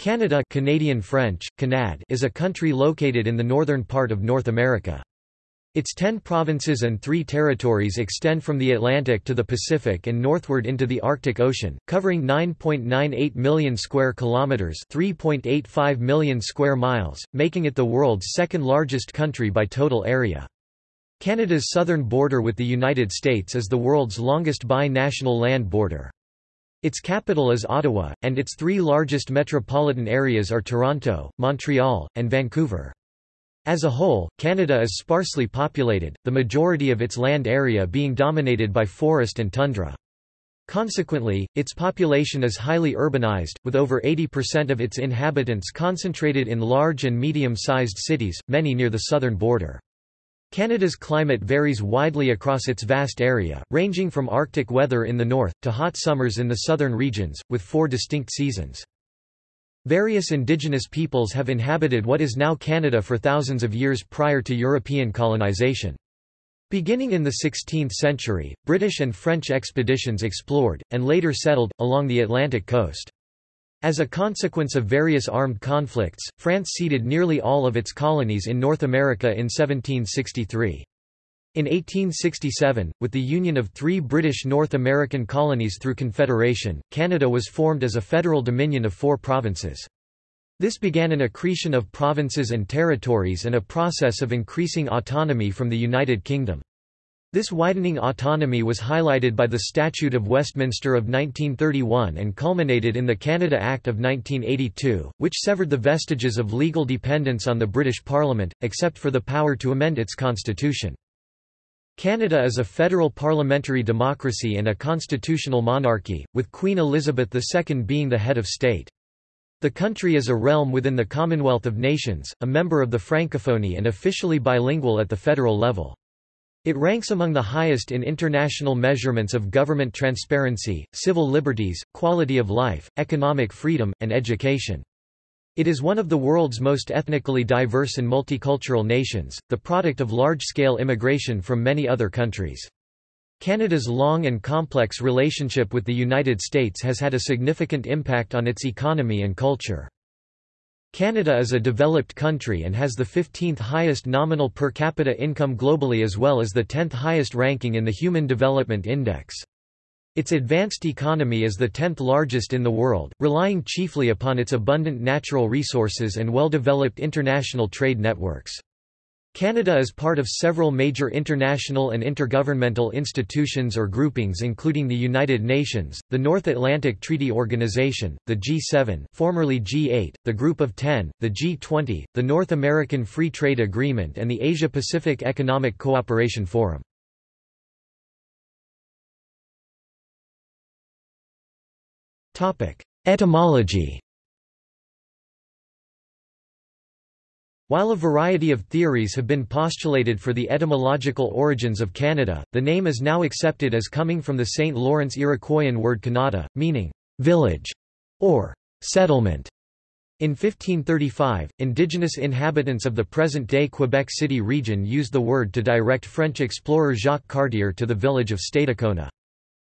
Canada Canadian French, Canad is a country located in the northern part of North America. Its ten provinces and three territories extend from the Atlantic to the Pacific and northward into the Arctic Ocean, covering 9.98 million square kilometers, 3.85 million square miles, making it the world's second largest country by total area. Canada's southern border with the United States is the world's longest bi-national land border. Its capital is Ottawa, and its three largest metropolitan areas are Toronto, Montreal, and Vancouver. As a whole, Canada is sparsely populated, the majority of its land area being dominated by forest and tundra. Consequently, its population is highly urbanized, with over 80% of its inhabitants concentrated in large and medium-sized cities, many near the southern border. Canada's climate varies widely across its vast area, ranging from Arctic weather in the north, to hot summers in the southern regions, with four distinct seasons. Various indigenous peoples have inhabited what is now Canada for thousands of years prior to European colonization. Beginning in the 16th century, British and French expeditions explored, and later settled, along the Atlantic coast. As a consequence of various armed conflicts, France ceded nearly all of its colonies in North America in 1763. In 1867, with the union of three British North American colonies through Confederation, Canada was formed as a federal dominion of four provinces. This began an accretion of provinces and territories and a process of increasing autonomy from the United Kingdom. This widening autonomy was highlighted by the Statute of Westminster of 1931 and culminated in the Canada Act of 1982, which severed the vestiges of legal dependence on the British Parliament, except for the power to amend its constitution. Canada is a federal parliamentary democracy and a constitutional monarchy, with Queen Elizabeth II being the head of state. The country is a realm within the Commonwealth of Nations, a member of the Francophonie and officially bilingual at the federal level. It ranks among the highest in international measurements of government transparency, civil liberties, quality of life, economic freedom, and education. It is one of the world's most ethnically diverse and multicultural nations, the product of large-scale immigration from many other countries. Canada's long and complex relationship with the United States has had a significant impact on its economy and culture. Canada is a developed country and has the 15th highest nominal per capita income globally as well as the 10th highest ranking in the Human Development Index. Its advanced economy is the 10th largest in the world, relying chiefly upon its abundant natural resources and well-developed international trade networks. Canada is part of several major international and intergovernmental institutions or groupings including the United Nations, the North Atlantic Treaty Organization, the G7 formerly G8, the Group of Ten, the G20, the North American Free Trade Agreement and the Asia-Pacific Economic Cooperation Forum. Etymology While a variety of theories have been postulated for the etymological origins of Canada, the name is now accepted as coming from the St. Lawrence Iroquoian word Kanata, meaning village or settlement. In 1535, indigenous inhabitants of the present-day Quebec City region used the word to direct French explorer Jacques Cartier to the village of Stadacona.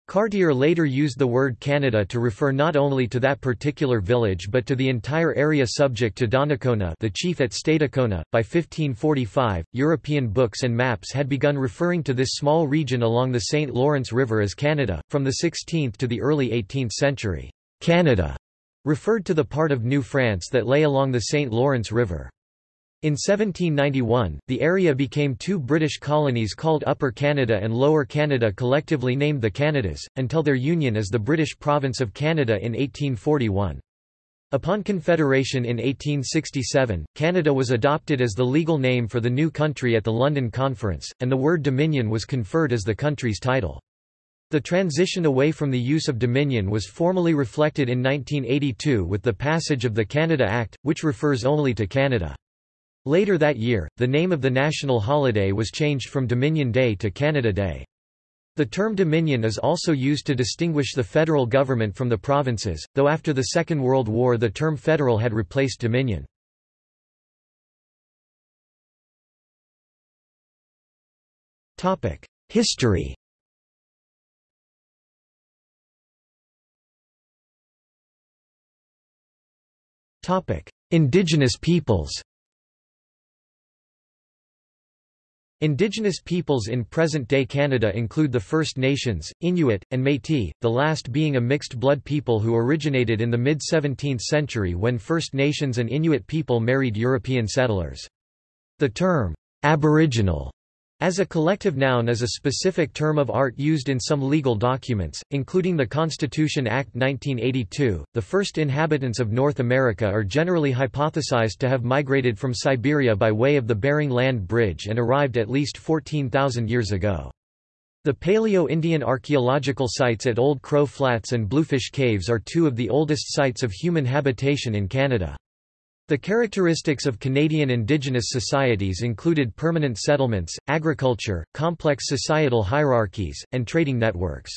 Cartier later used the word Canada to refer not only to that particular village but to the entire area subject to Donnacona the chief at Stadacona. By 1545, European books and maps had begun referring to this small region along the St. Lawrence River as Canada. From the 16th to the early 18th century, Canada referred to the part of New France that lay along the St. Lawrence River. In 1791, the area became two British colonies called Upper Canada and Lower Canada collectively named the Canadas, until their union as the British province of Canada in 1841. Upon Confederation in 1867, Canada was adopted as the legal name for the new country at the London Conference, and the word Dominion was conferred as the country's title. The transition away from the use of Dominion was formally reflected in 1982 with the passage of the Canada Act, which refers only to Canada. Later that year, the name of the national holiday was changed from Dominion Day to Canada Day. The term Dominion is also used to distinguish the federal government from the provinces, though after the Second World War the term federal had replaced Dominion. History Indigenous peoples Indigenous peoples in present-day Canada include the First Nations, Inuit, and Métis, the last being a mixed-blood people who originated in the mid-17th century when First Nations and Inuit people married European settlers. The term, Aboriginal as a collective noun is a specific term of art used in some legal documents, including the Constitution Act 1982. The first inhabitants of North America are generally hypothesized to have migrated from Siberia by way of the Bering Land Bridge and arrived at least 14,000 years ago. The Paleo-Indian archaeological sites at Old Crow Flats and Bluefish Caves are two of the oldest sites of human habitation in Canada. The characteristics of Canadian Indigenous societies included permanent settlements, agriculture, complex societal hierarchies, and trading networks.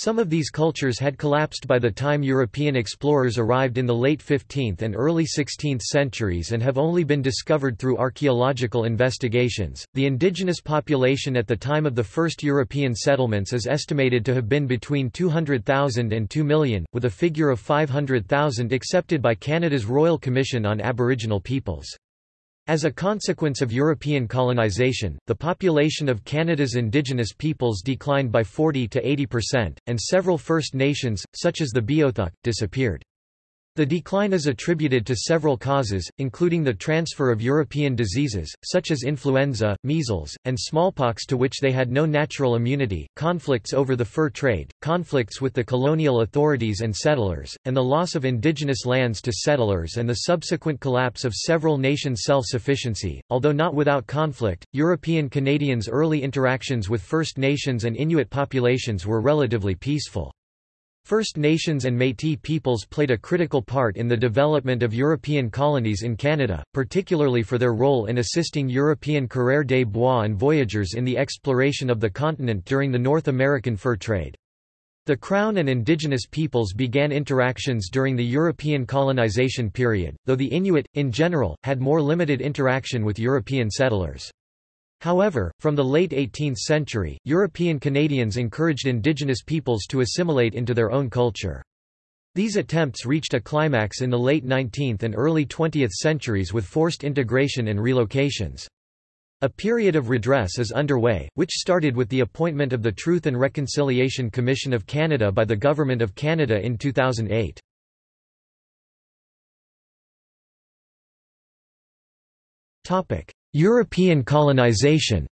Some of these cultures had collapsed by the time European explorers arrived in the late 15th and early 16th centuries and have only been discovered through archaeological investigations. The indigenous population at the time of the first European settlements is estimated to have been between 200,000 and 2 million, with a figure of 500,000 accepted by Canada's Royal Commission on Aboriginal Peoples. As a consequence of European colonization, the population of Canada's Indigenous peoples declined by 40 to 80%, and several First Nations, such as the Beothuk, disappeared. The decline is attributed to several causes, including the transfer of European diseases, such as influenza, measles, and smallpox to which they had no natural immunity, conflicts over the fur trade, conflicts with the colonial authorities and settlers, and the loss of indigenous lands to settlers and the subsequent collapse of several nations' self-sufficiency. Although not without conflict, European Canadians' early interactions with First Nations and Inuit populations were relatively peaceful. First Nations and Métis peoples played a critical part in the development of European colonies in Canada, particularly for their role in assisting European coureurs des bois and voyageurs in the exploration of the continent during the North American fur trade. The Crown and indigenous peoples began interactions during the European colonization period, though the Inuit, in general, had more limited interaction with European settlers. However, from the late 18th century, European Canadians encouraged indigenous peoples to assimilate into their own culture. These attempts reached a climax in the late 19th and early 20th centuries with forced integration and relocations. A period of redress is underway, which started with the appointment of the Truth and Reconciliation Commission of Canada by the Government of Canada in 2008. European colonization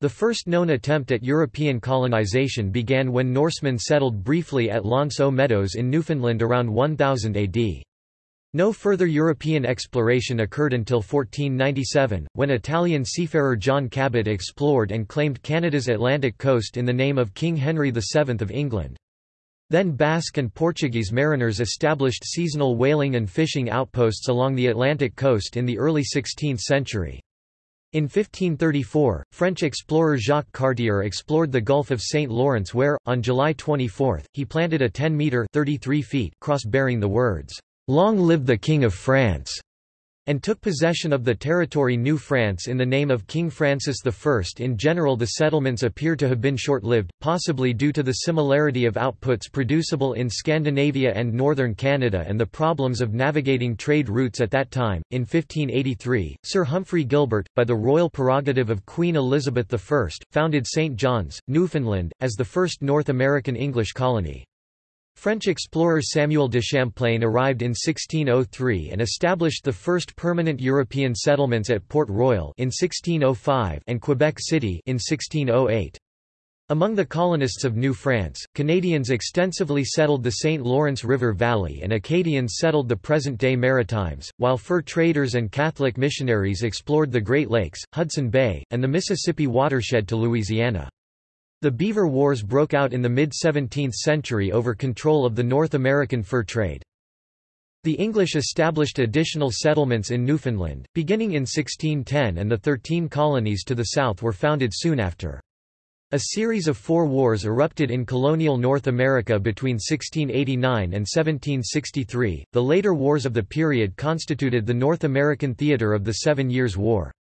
The first known attempt at European colonization began when Norsemen settled briefly at L'Anse aux Meadows in Newfoundland around 1000 AD. No further European exploration occurred until 1497, when Italian seafarer John Cabot explored and claimed Canada's Atlantic coast in the name of King Henry VII of England. Then Basque and Portuguese mariners established seasonal whaling and fishing outposts along the Atlantic coast in the early 16th century. In 1534, French explorer Jacques Cartier explored the Gulf of St. Lawrence where, on July 24, he planted a 10-metre cross bearing the words, "'Long live the King of France' and took possession of the territory New France in the name of King Francis I. In general the settlements appear to have been short-lived, possibly due to the similarity of outputs producible in Scandinavia and northern Canada and the problems of navigating trade routes at that time. In 1583, Sir Humphrey Gilbert, by the royal prerogative of Queen Elizabeth I, founded St. John's, Newfoundland, as the first North American English colony. French explorer Samuel de Champlain arrived in 1603 and established the first permanent European settlements at Port Royal in 1605 and Quebec City in 1608. Among the colonists of New France, Canadians extensively settled the St. Lawrence River Valley and Acadians settled the present-day Maritimes, while fur traders and Catholic missionaries explored the Great Lakes, Hudson Bay, and the Mississippi watershed to Louisiana. The Beaver Wars broke out in the mid-17th century over control of the North American fur trade. The English established additional settlements in Newfoundland, beginning in 1610 and the thirteen colonies to the south were founded soon after. A series of four wars erupted in colonial North America between 1689 and 1763. The later wars of the period constituted the North American theater of the Seven Years' War.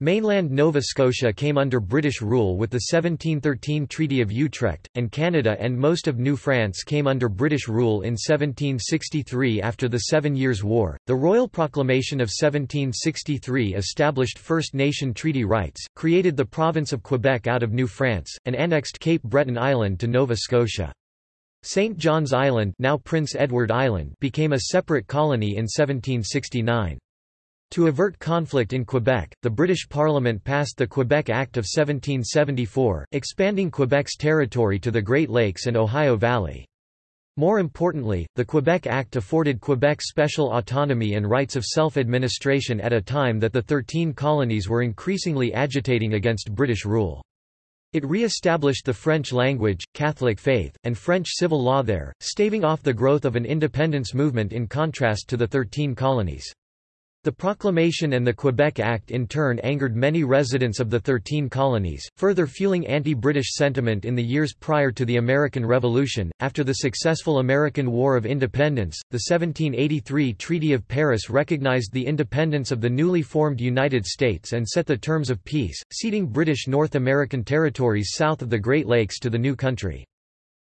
Mainland Nova Scotia came under British rule with the 1713 Treaty of Utrecht, and Canada and most of New France came under British rule in 1763 after the Seven Years' War. The Royal Proclamation of 1763 established First Nation treaty rights, created the province of Quebec out of New France, and annexed Cape Breton Island to Nova Scotia. St. John's Island, now Prince Edward Island became a separate colony in 1769. To avert conflict in Quebec, the British Parliament passed the Quebec Act of 1774, expanding Quebec's territory to the Great Lakes and Ohio Valley. More importantly, the Quebec Act afforded Quebec special autonomy and rights of self-administration at a time that the Thirteen Colonies were increasingly agitating against British rule. It re-established the French language, Catholic faith, and French civil law there, staving off the growth of an independence movement in contrast to the Thirteen Colonies. The proclamation and the Quebec Act in turn angered many residents of the Thirteen Colonies, further fueling anti-British sentiment in the years prior to the American Revolution. After the successful American War of Independence, the 1783 Treaty of Paris recognized the independence of the newly formed United States and set the terms of peace, ceding British North American territories south of the Great Lakes to the new country.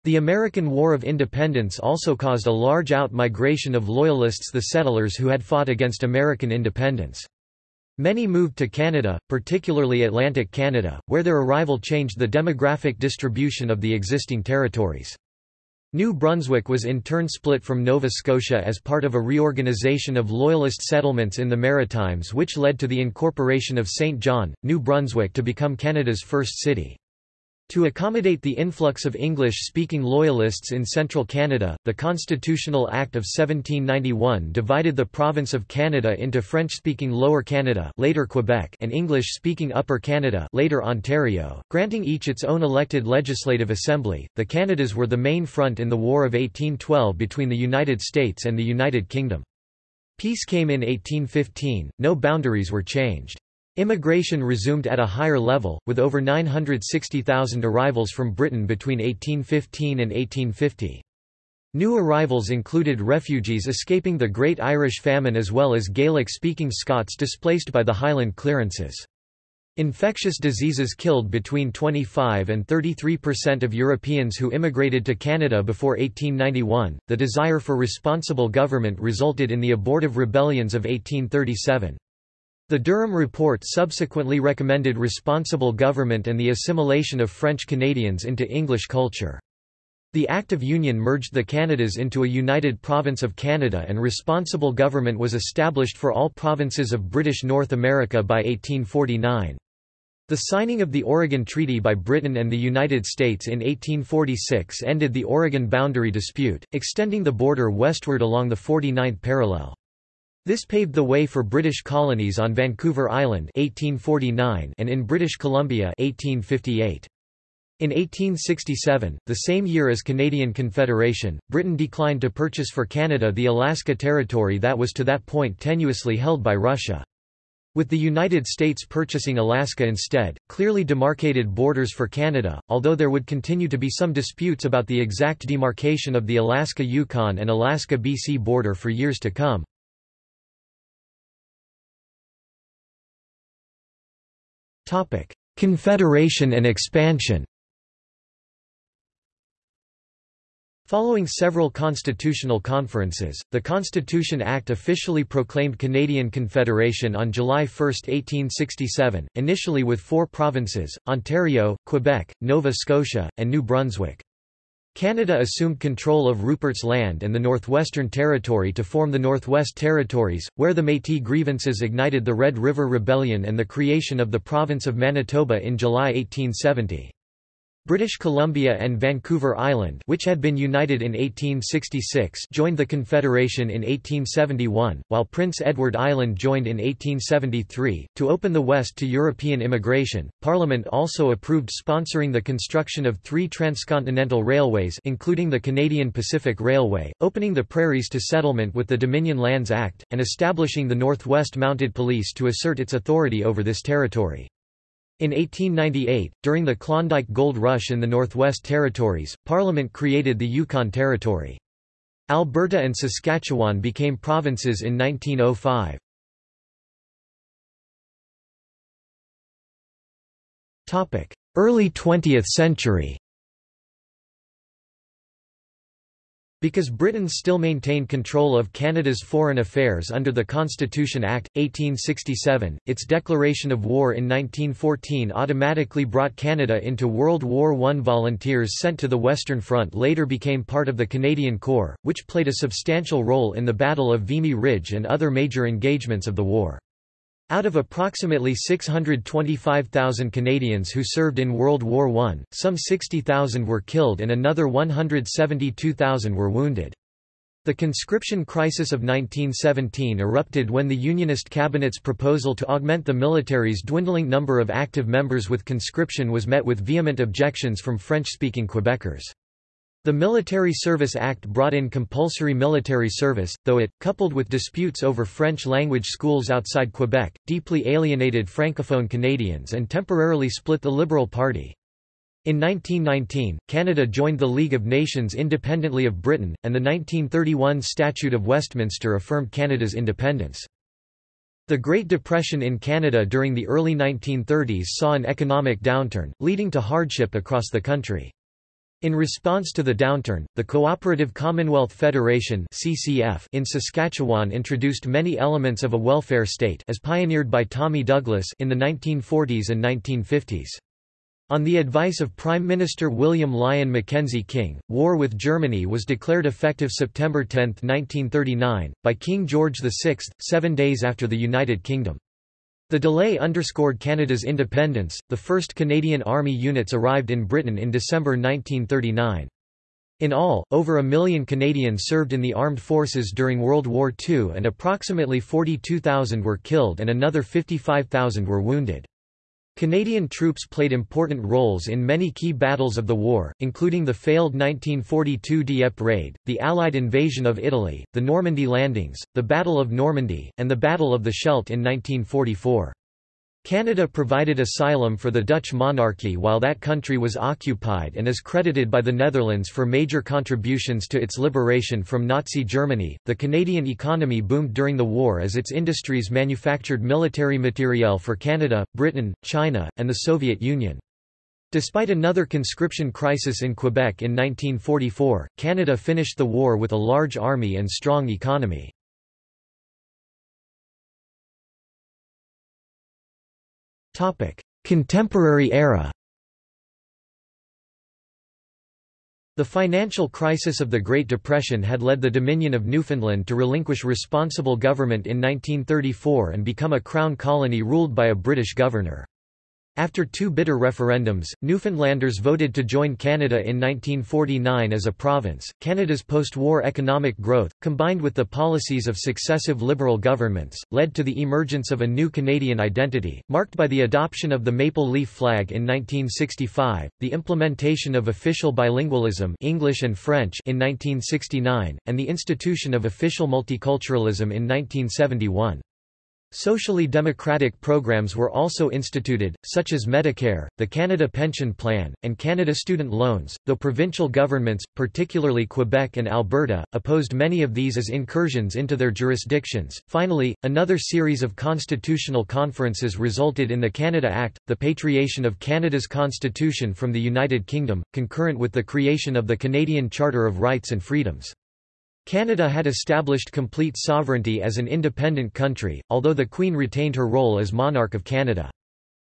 The American War of Independence also caused a large out-migration of Loyalists the settlers who had fought against American independence. Many moved to Canada, particularly Atlantic Canada, where their arrival changed the demographic distribution of the existing territories. New Brunswick was in turn split from Nova Scotia as part of a reorganization of Loyalist settlements in the Maritimes which led to the incorporation of Saint John, New Brunswick to become Canada's first city. To accommodate the influx of English-speaking Loyalists in central Canada, the Constitutional Act of 1791 divided the province of Canada into French-speaking Lower Canada later Quebec and English-speaking Upper Canada later Ontario, granting each its own elected legislative assembly. The Canadas were the main front in the War of 1812 between the United States and the United Kingdom. Peace came in 1815, no boundaries were changed. Immigration resumed at a higher level, with over 960,000 arrivals from Britain between 1815 and 1850. New arrivals included refugees escaping the Great Irish Famine as well as Gaelic-speaking Scots displaced by the Highland clearances. Infectious diseases killed between 25 and 33 percent of Europeans who immigrated to Canada before 1891. The desire for responsible government resulted in the abortive rebellions of 1837. The Durham Report subsequently recommended responsible government and the assimilation of French Canadians into English culture. The Act of Union merged the Canadas into a united province of Canada and responsible government was established for all provinces of British North America by 1849. The signing of the Oregon Treaty by Britain and the United States in 1846 ended the Oregon boundary dispute, extending the border westward along the 49th parallel. This paved the way for British colonies on Vancouver Island 1849 and in British Columbia 1858. In 1867, the same year as Canadian Confederation, Britain declined to purchase for Canada the Alaska Territory that was to that point tenuously held by Russia. With the United States purchasing Alaska instead, clearly demarcated borders for Canada, although there would continue to be some disputes about the exact demarcation of the Alaska-Yukon and Alaska-BC border for years to come. Confederation and expansion Following several constitutional conferences, the Constitution Act officially proclaimed Canadian Confederation on July 1, 1867, initially with four provinces, Ontario, Quebec, Nova Scotia, and New Brunswick. Canada assumed control of Rupert's Land and the Northwestern Territory to form the Northwest Territories, where the Métis grievances ignited the Red River Rebellion and the creation of the province of Manitoba in July 1870. British Columbia and Vancouver Island which had been united in 1866 joined the Confederation in 1871, while Prince Edward Island joined in 1873. To open the West to European immigration, Parliament also approved sponsoring the construction of three transcontinental railways including the Canadian Pacific Railway, opening the prairies to settlement with the Dominion Lands Act, and establishing the Northwest Mounted Police to assert its authority over this territory. In 1898, during the Klondike Gold Rush in the Northwest Territories, Parliament created the Yukon Territory. Alberta and Saskatchewan became provinces in 1905. Early 20th century Because Britain still maintained control of Canada's foreign affairs under the Constitution Act, 1867, its declaration of war in 1914 automatically brought Canada into World War I. Volunteers sent to the Western Front later became part of the Canadian Corps, which played a substantial role in the Battle of Vimy Ridge and other major engagements of the war. Out of approximately 625,000 Canadians who served in World War I, some 60,000 were killed and another 172,000 were wounded. The conscription crisis of 1917 erupted when the Unionist cabinet's proposal to augment the military's dwindling number of active members with conscription was met with vehement objections from French-speaking Quebecers. The Military Service Act brought in compulsory military service, though it, coupled with disputes over French-language schools outside Quebec, deeply alienated Francophone Canadians and temporarily split the Liberal Party. In 1919, Canada joined the League of Nations independently of Britain, and the 1931 Statute of Westminster affirmed Canada's independence. The Great Depression in Canada during the early 1930s saw an economic downturn, leading to hardship across the country. In response to the downturn, the Cooperative Commonwealth Federation (CCF) in Saskatchewan introduced many elements of a welfare state as pioneered by Tommy Douglas in the 1940s and 1950s. On the advice of Prime Minister William Lyon Mackenzie King, war with Germany was declared effective September 10, 1939, by King George VI, seven days after the United Kingdom. The delay underscored Canada's independence. The first Canadian Army units arrived in Britain in December 1939. In all, over a million Canadians served in the armed forces during World War II and approximately 42,000 were killed and another 55,000 were wounded. Canadian troops played important roles in many key battles of the war, including the failed 1942 Dieppe raid, the Allied invasion of Italy, the Normandy landings, the Battle of Normandy, and the Battle of the Scheldt in 1944. Canada provided asylum for the Dutch monarchy while that country was occupied and is credited by the Netherlands for major contributions to its liberation from Nazi Germany. The Canadian economy boomed during the war as its industries manufactured military materiel for Canada, Britain, China, and the Soviet Union. Despite another conscription crisis in Quebec in 1944, Canada finished the war with a large army and strong economy. Contemporary era The financial crisis of the Great Depression had led the Dominion of Newfoundland to relinquish responsible government in 1934 and become a crown colony ruled by a British governor. After two bitter referendums, Newfoundlanders voted to join Canada in 1949 as a province. Canada's post war economic growth, combined with the policies of successive Liberal governments, led to the emergence of a new Canadian identity, marked by the adoption of the maple leaf flag in 1965, the implementation of official bilingualism English and French in 1969, and the institution of official multiculturalism in 1971. Socially democratic programs were also instituted, such as Medicare, the Canada Pension Plan, and Canada Student Loans, though provincial governments, particularly Quebec and Alberta, opposed many of these as incursions into their jurisdictions. Finally, another series of constitutional conferences resulted in the Canada Act, the patriation of Canada's constitution from the United Kingdom, concurrent with the creation of the Canadian Charter of Rights and Freedoms. Canada had established complete sovereignty as an independent country, although the Queen retained her role as monarch of Canada.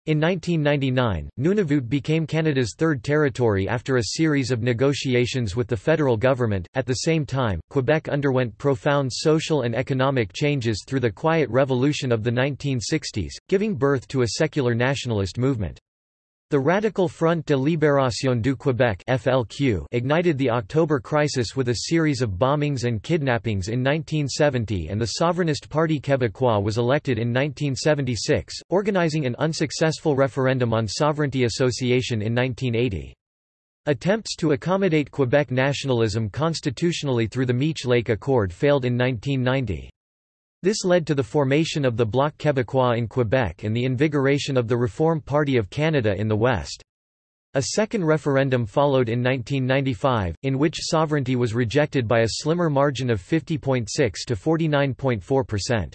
In 1999, Nunavut became Canada's third territory after a series of negotiations with the federal government. At the same time, Quebec underwent profound social and economic changes through the Quiet Revolution of the 1960s, giving birth to a secular nationalist movement. The Radical Front de Libération du Québec FLQ ignited the October crisis with a series of bombings and kidnappings in 1970 and the Sovereignist Parti Québécois was elected in 1976, organizing an unsuccessful referendum on sovereignty association in 1980. Attempts to accommodate Quebec nationalism constitutionally through the Meech Lake Accord failed in 1990. This led to the formation of the Bloc Québécois in Quebec and the invigoration of the Reform Party of Canada in the West. A second referendum followed in 1995, in which sovereignty was rejected by a slimmer margin of 50.6 to 49.4%.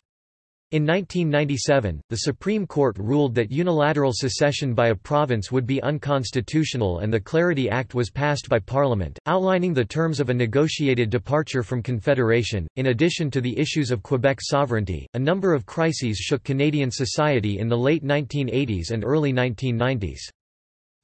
In 1997, the Supreme Court ruled that unilateral secession by a province would be unconstitutional and the Clarity Act was passed by Parliament, outlining the terms of a negotiated departure from Confederation. In addition to the issues of Quebec sovereignty, a number of crises shook Canadian society in the late 1980s and early 1990s.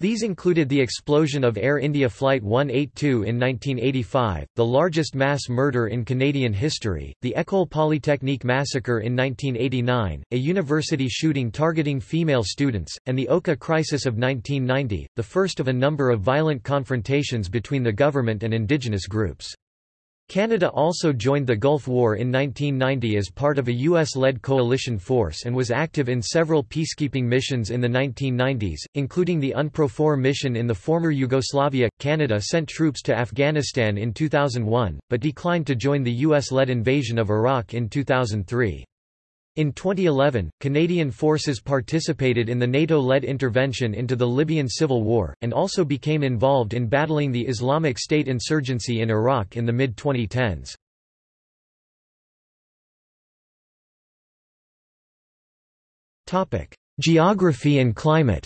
These included the explosion of Air India Flight 182 in 1985, the largest mass murder in Canadian history, the École Polytechnique massacre in 1989, a university shooting targeting female students, and the Oka crisis of 1990, the first of a number of violent confrontations between the government and indigenous groups. Canada also joined the Gulf War in 1990 as part of a U.S.-led coalition force and was active in several peacekeeping missions in the 1990s, including the UNPROFOR mission in the former Yugoslavia. Canada sent troops to Afghanistan in 2001, but declined to join the U.S.-led invasion of Iraq in 2003. In 2011, Canadian forces participated in the NATO-led intervention into the Libyan civil war, and also became involved in battling the Islamic State insurgency in Iraq in the mid-2010s. Geography and climate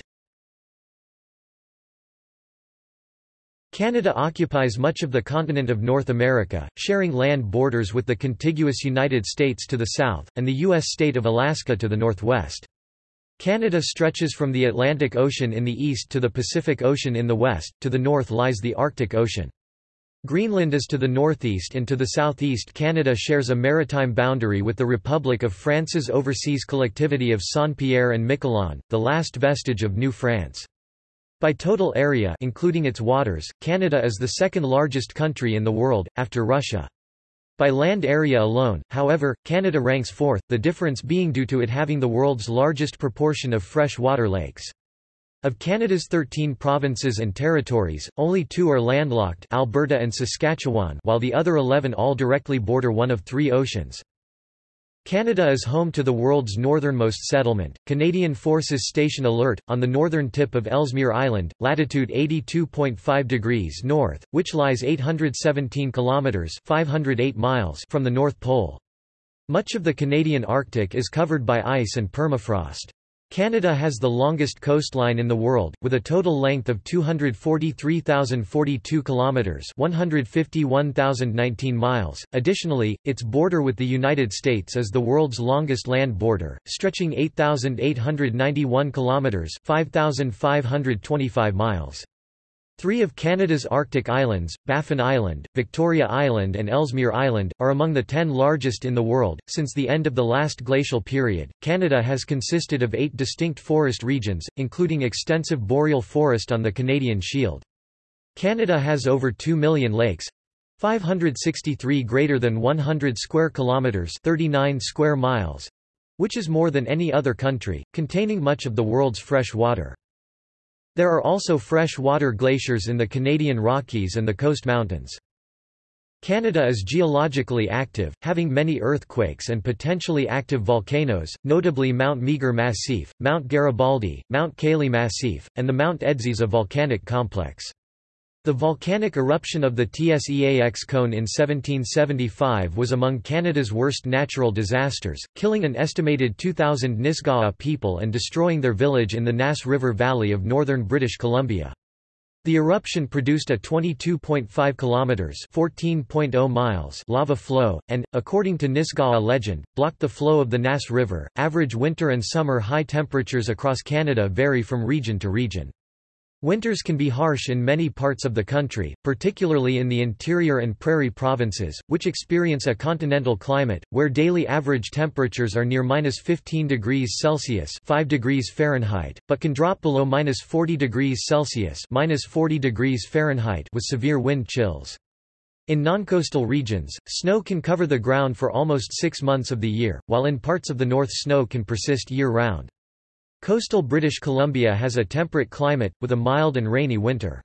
Canada occupies much of the continent of North America, sharing land borders with the contiguous United States to the south, and the U.S. state of Alaska to the northwest. Canada stretches from the Atlantic Ocean in the east to the Pacific Ocean in the west, to the north lies the Arctic Ocean. Greenland is to the northeast and to the southeast Canada shares a maritime boundary with the Republic of France's overseas collectivity of Saint-Pierre and Miquelon, the last vestige of New France. By total area including its waters, Canada is the second largest country in the world, after Russia. By land area alone, however, Canada ranks fourth, the difference being due to it having the world's largest proportion of fresh water lakes. Of Canada's 13 provinces and territories, only two are landlocked Alberta and Saskatchewan while the other 11 all directly border one of three oceans. Canada is home to the world's northernmost settlement, Canadian Forces Station Alert, on the northern tip of Ellesmere Island, latitude 82.5 degrees north, which lies 817 kilometres 508 miles from the North Pole. Much of the Canadian Arctic is covered by ice and permafrost. Canada has the longest coastline in the world, with a total length of 243,042 kilometers (151,019 miles). Additionally, its border with the United States is the world's longest land border, stretching 8,891 kilometers (5,525 miles). Three of Canada's Arctic islands, Baffin Island, Victoria Island, and Ellesmere Island, are among the ten largest in the world. Since the end of the last glacial period, Canada has consisted of eight distinct forest regions, including extensive boreal forest on the Canadian Shield. Canada has over 2 million lakes 563 greater than 100 square kilometers 39 square miles which is more than any other country, containing much of the world's fresh water. There are also fresh-water glaciers in the Canadian Rockies and the Coast Mountains. Canada is geologically active, having many earthquakes and potentially active volcanoes, notably Mount Meager Massif, Mount Garibaldi, Mount Cayley Massif, and the Mount Edziza volcanic complex. The volcanic eruption of the Tseax cone in 1775 was among Canada's worst natural disasters, killing an estimated 2,000 Nisga'a people and destroying their village in the Nass River Valley of northern British Columbia. The eruption produced a 22.5 kilometers (14.0 miles) lava flow and, according to Nisga'a legend, blocked the flow of the Nass River. Average winter and summer high temperatures across Canada vary from region to region. Winters can be harsh in many parts of the country, particularly in the interior and prairie provinces, which experience a continental climate, where daily average temperatures are near minus 15 degrees Celsius 5 degrees Fahrenheit, but can drop below minus 40 degrees Celsius minus 40 degrees Fahrenheit with severe wind chills. In non-coastal regions, snow can cover the ground for almost six months of the year, while in parts of the north snow can persist year-round. Coastal British Columbia has a temperate climate, with a mild and rainy winter.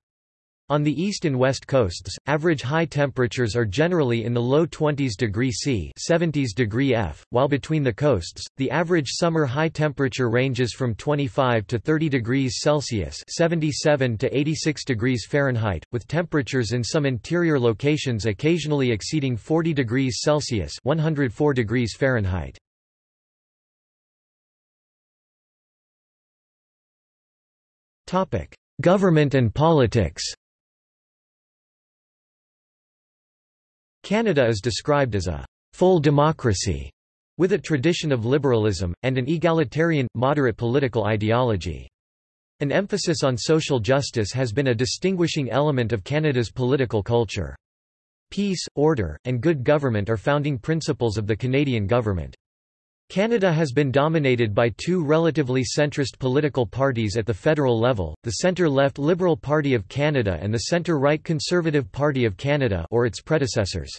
On the east and west coasts, average high temperatures are generally in the low 20s degree C 70s degree F, while between the coasts, the average summer high temperature ranges from 25 to 30 degrees Celsius 77 to 86 degrees Fahrenheit, with temperatures in some interior locations occasionally exceeding 40 degrees Celsius 104 degrees Fahrenheit. Topic: Government and politics. Canada is described as a full democracy with a tradition of liberalism, and an egalitarian, moderate political ideology. An emphasis on social justice has been a distinguishing element of Canada's political culture. Peace, order, and good government are founding principles of the Canadian government. Canada has been dominated by two relatively centrist political parties at the federal level, the centre-left Liberal Party of Canada and the centre-right Conservative Party of Canada or its predecessors.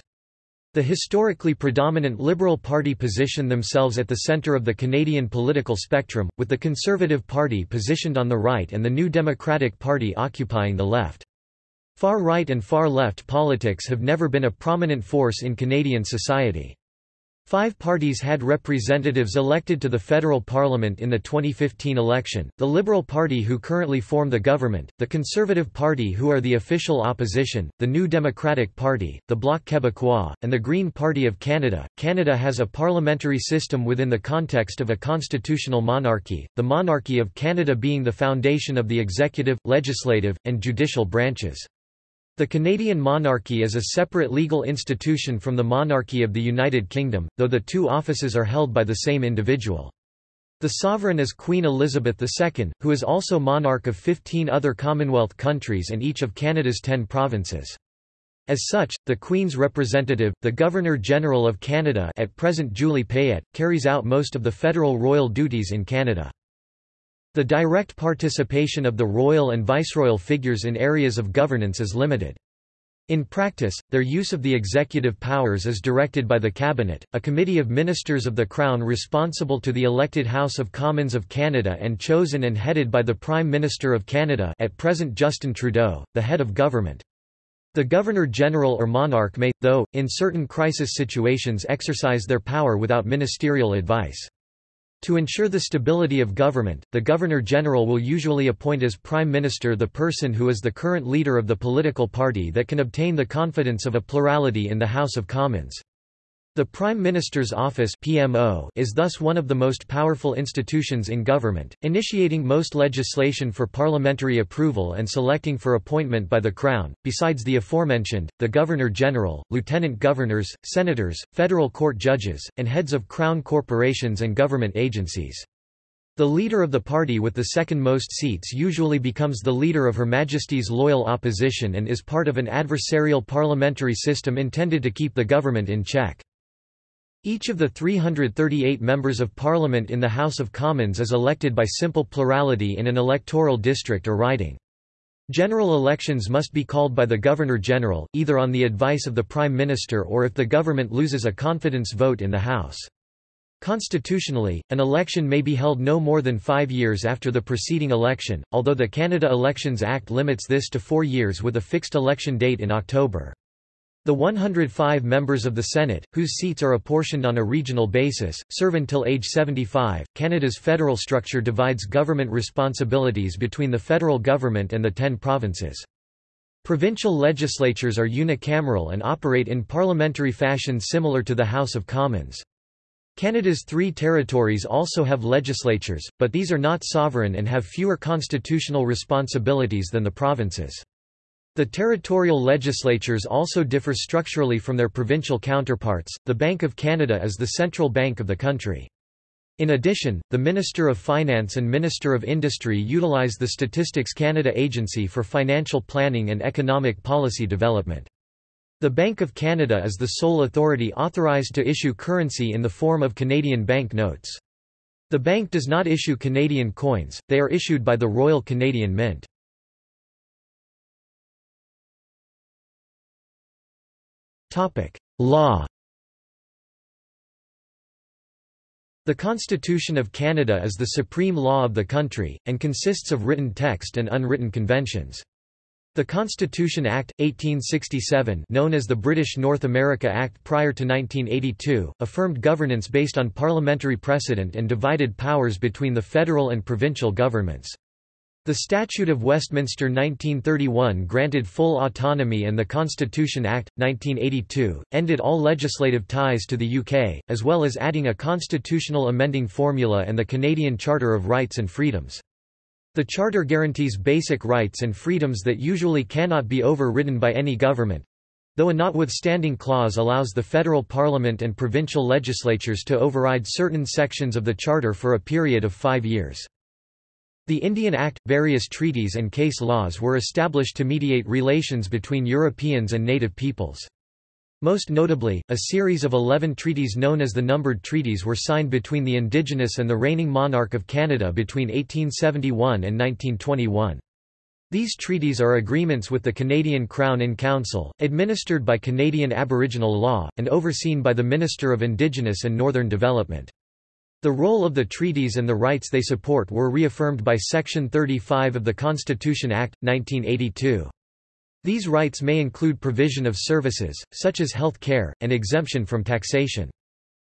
The historically predominant Liberal Party position themselves at the centre of the Canadian political spectrum, with the Conservative Party positioned on the right and the New Democratic Party occupying the left. Far-right and far-left politics have never been a prominent force in Canadian society. Five parties had representatives elected to the federal parliament in the 2015 election, the Liberal Party who currently form the government, the Conservative Party who are the official opposition, the New Democratic Party, the Bloc Québécois, and the Green Party of Canada. Canada has a parliamentary system within the context of a constitutional monarchy, the monarchy of Canada being the foundation of the executive, legislative, and judicial branches. The Canadian monarchy is a separate legal institution from the monarchy of the United Kingdom, though the two offices are held by the same individual. The sovereign is Queen Elizabeth II, who is also monarch of 15 other Commonwealth countries and each of Canada's 10 provinces. As such, the Queen's representative, the Governor-General of Canada at present Julie Payette, carries out most of the federal royal duties in Canada. The direct participation of the royal and viceroyal figures in areas of governance is limited. In practice, their use of the executive powers is directed by the Cabinet, a committee of ministers of the Crown responsible to the elected House of Commons of Canada and chosen and headed by the Prime Minister of Canada at present Justin Trudeau, the head of government. The Governor-General or monarch may, though, in certain crisis situations exercise their power without ministerial advice. To ensure the stability of government, the Governor-General will usually appoint as Prime Minister the person who is the current leader of the political party that can obtain the confidence of a plurality in the House of Commons. The Prime Minister's Office PMO is thus one of the most powerful institutions in government, initiating most legislation for parliamentary approval and selecting for appointment by the Crown. Besides the aforementioned, the Governor-General, Lieutenant Governors, Senators, federal court judges, and heads of Crown corporations and government agencies. The leader of the party with the second most seats usually becomes the leader of Her Majesty's loyal opposition and is part of an adversarial parliamentary system intended to keep the government in check. Each of the 338 members of parliament in the House of Commons is elected by simple plurality in an electoral district or riding. General elections must be called by the Governor-General, either on the advice of the Prime Minister or if the government loses a confidence vote in the House. Constitutionally, an election may be held no more than five years after the preceding election, although the Canada Elections Act limits this to four years with a fixed election date in October. The 105 members of the Senate, whose seats are apportioned on a regional basis, serve until age 75. Canada's federal structure divides government responsibilities between the federal government and the ten provinces. Provincial legislatures are unicameral and operate in parliamentary fashion similar to the House of Commons. Canada's three territories also have legislatures, but these are not sovereign and have fewer constitutional responsibilities than the provinces. The territorial legislatures also differ structurally from their provincial counterparts. The Bank of Canada is the central bank of the country. In addition, the Minister of Finance and Minister of Industry utilize the Statistics Canada Agency for financial planning and economic policy development. The Bank of Canada is the sole authority authorized to issue currency in the form of Canadian bank notes. The bank does not issue Canadian coins, they are issued by the Royal Canadian Mint. Law The Constitution of Canada is the supreme law of the country, and consists of written text and unwritten conventions. The Constitution Act, 1867 known as the British North America Act prior to 1982, affirmed governance based on parliamentary precedent and divided powers between the federal and provincial governments. The Statute of Westminster 1931 granted full autonomy and the Constitution Act, 1982, ended all legislative ties to the UK, as well as adding a constitutional amending formula and the Canadian Charter of Rights and Freedoms. The Charter guarantees basic rights and freedoms that usually cannot be overridden by any government, though a notwithstanding clause allows the federal parliament and provincial legislatures to override certain sections of the Charter for a period of five years. The Indian Act, various treaties and case laws were established to mediate relations between Europeans and native peoples. Most notably, a series of eleven treaties known as the Numbered Treaties were signed between the Indigenous and the reigning monarch of Canada between 1871 and 1921. These treaties are agreements with the Canadian Crown in Council, administered by Canadian Aboriginal law, and overseen by the Minister of Indigenous and Northern Development. The role of the treaties and the rights they support were reaffirmed by Section 35 of the Constitution Act, 1982. These rights may include provision of services, such as health care, and exemption from taxation.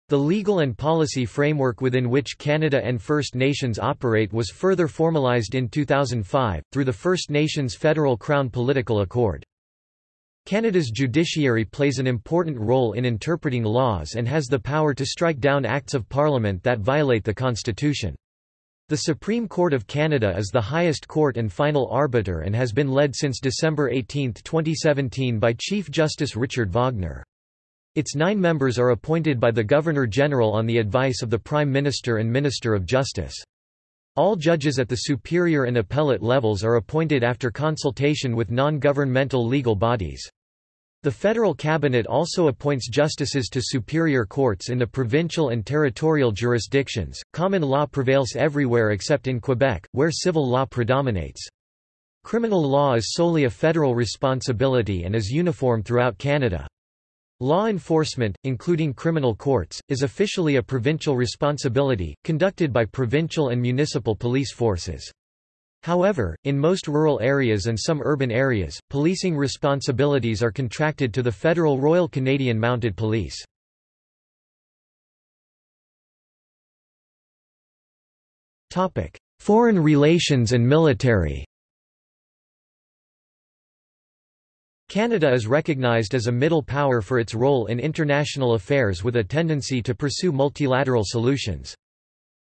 The legal and policy framework within which Canada and First Nations operate was further formalised in 2005, through the First Nations Federal Crown Political Accord. Canada's judiciary plays an important role in interpreting laws and has the power to strike down acts of parliament that violate the constitution. The Supreme Court of Canada is the highest court and final arbiter and has been led since December 18, 2017 by Chief Justice Richard Wagner. Its nine members are appointed by the Governor-General on the advice of the Prime Minister and Minister of Justice. All judges at the superior and appellate levels are appointed after consultation with non-governmental legal bodies. The federal cabinet also appoints justices to superior courts in the provincial and territorial jurisdictions. Common law prevails everywhere except in Quebec, where civil law predominates. Criminal law is solely a federal responsibility and is uniform throughout Canada. Law enforcement, including criminal courts, is officially a provincial responsibility, conducted by provincial and municipal police forces. However, in most rural areas and some urban areas, policing responsibilities are contracted to the Federal Royal Canadian Mounted Police. Foreign relations and military Canada is recognized as a middle power for its role in international affairs with a tendency to pursue multilateral solutions.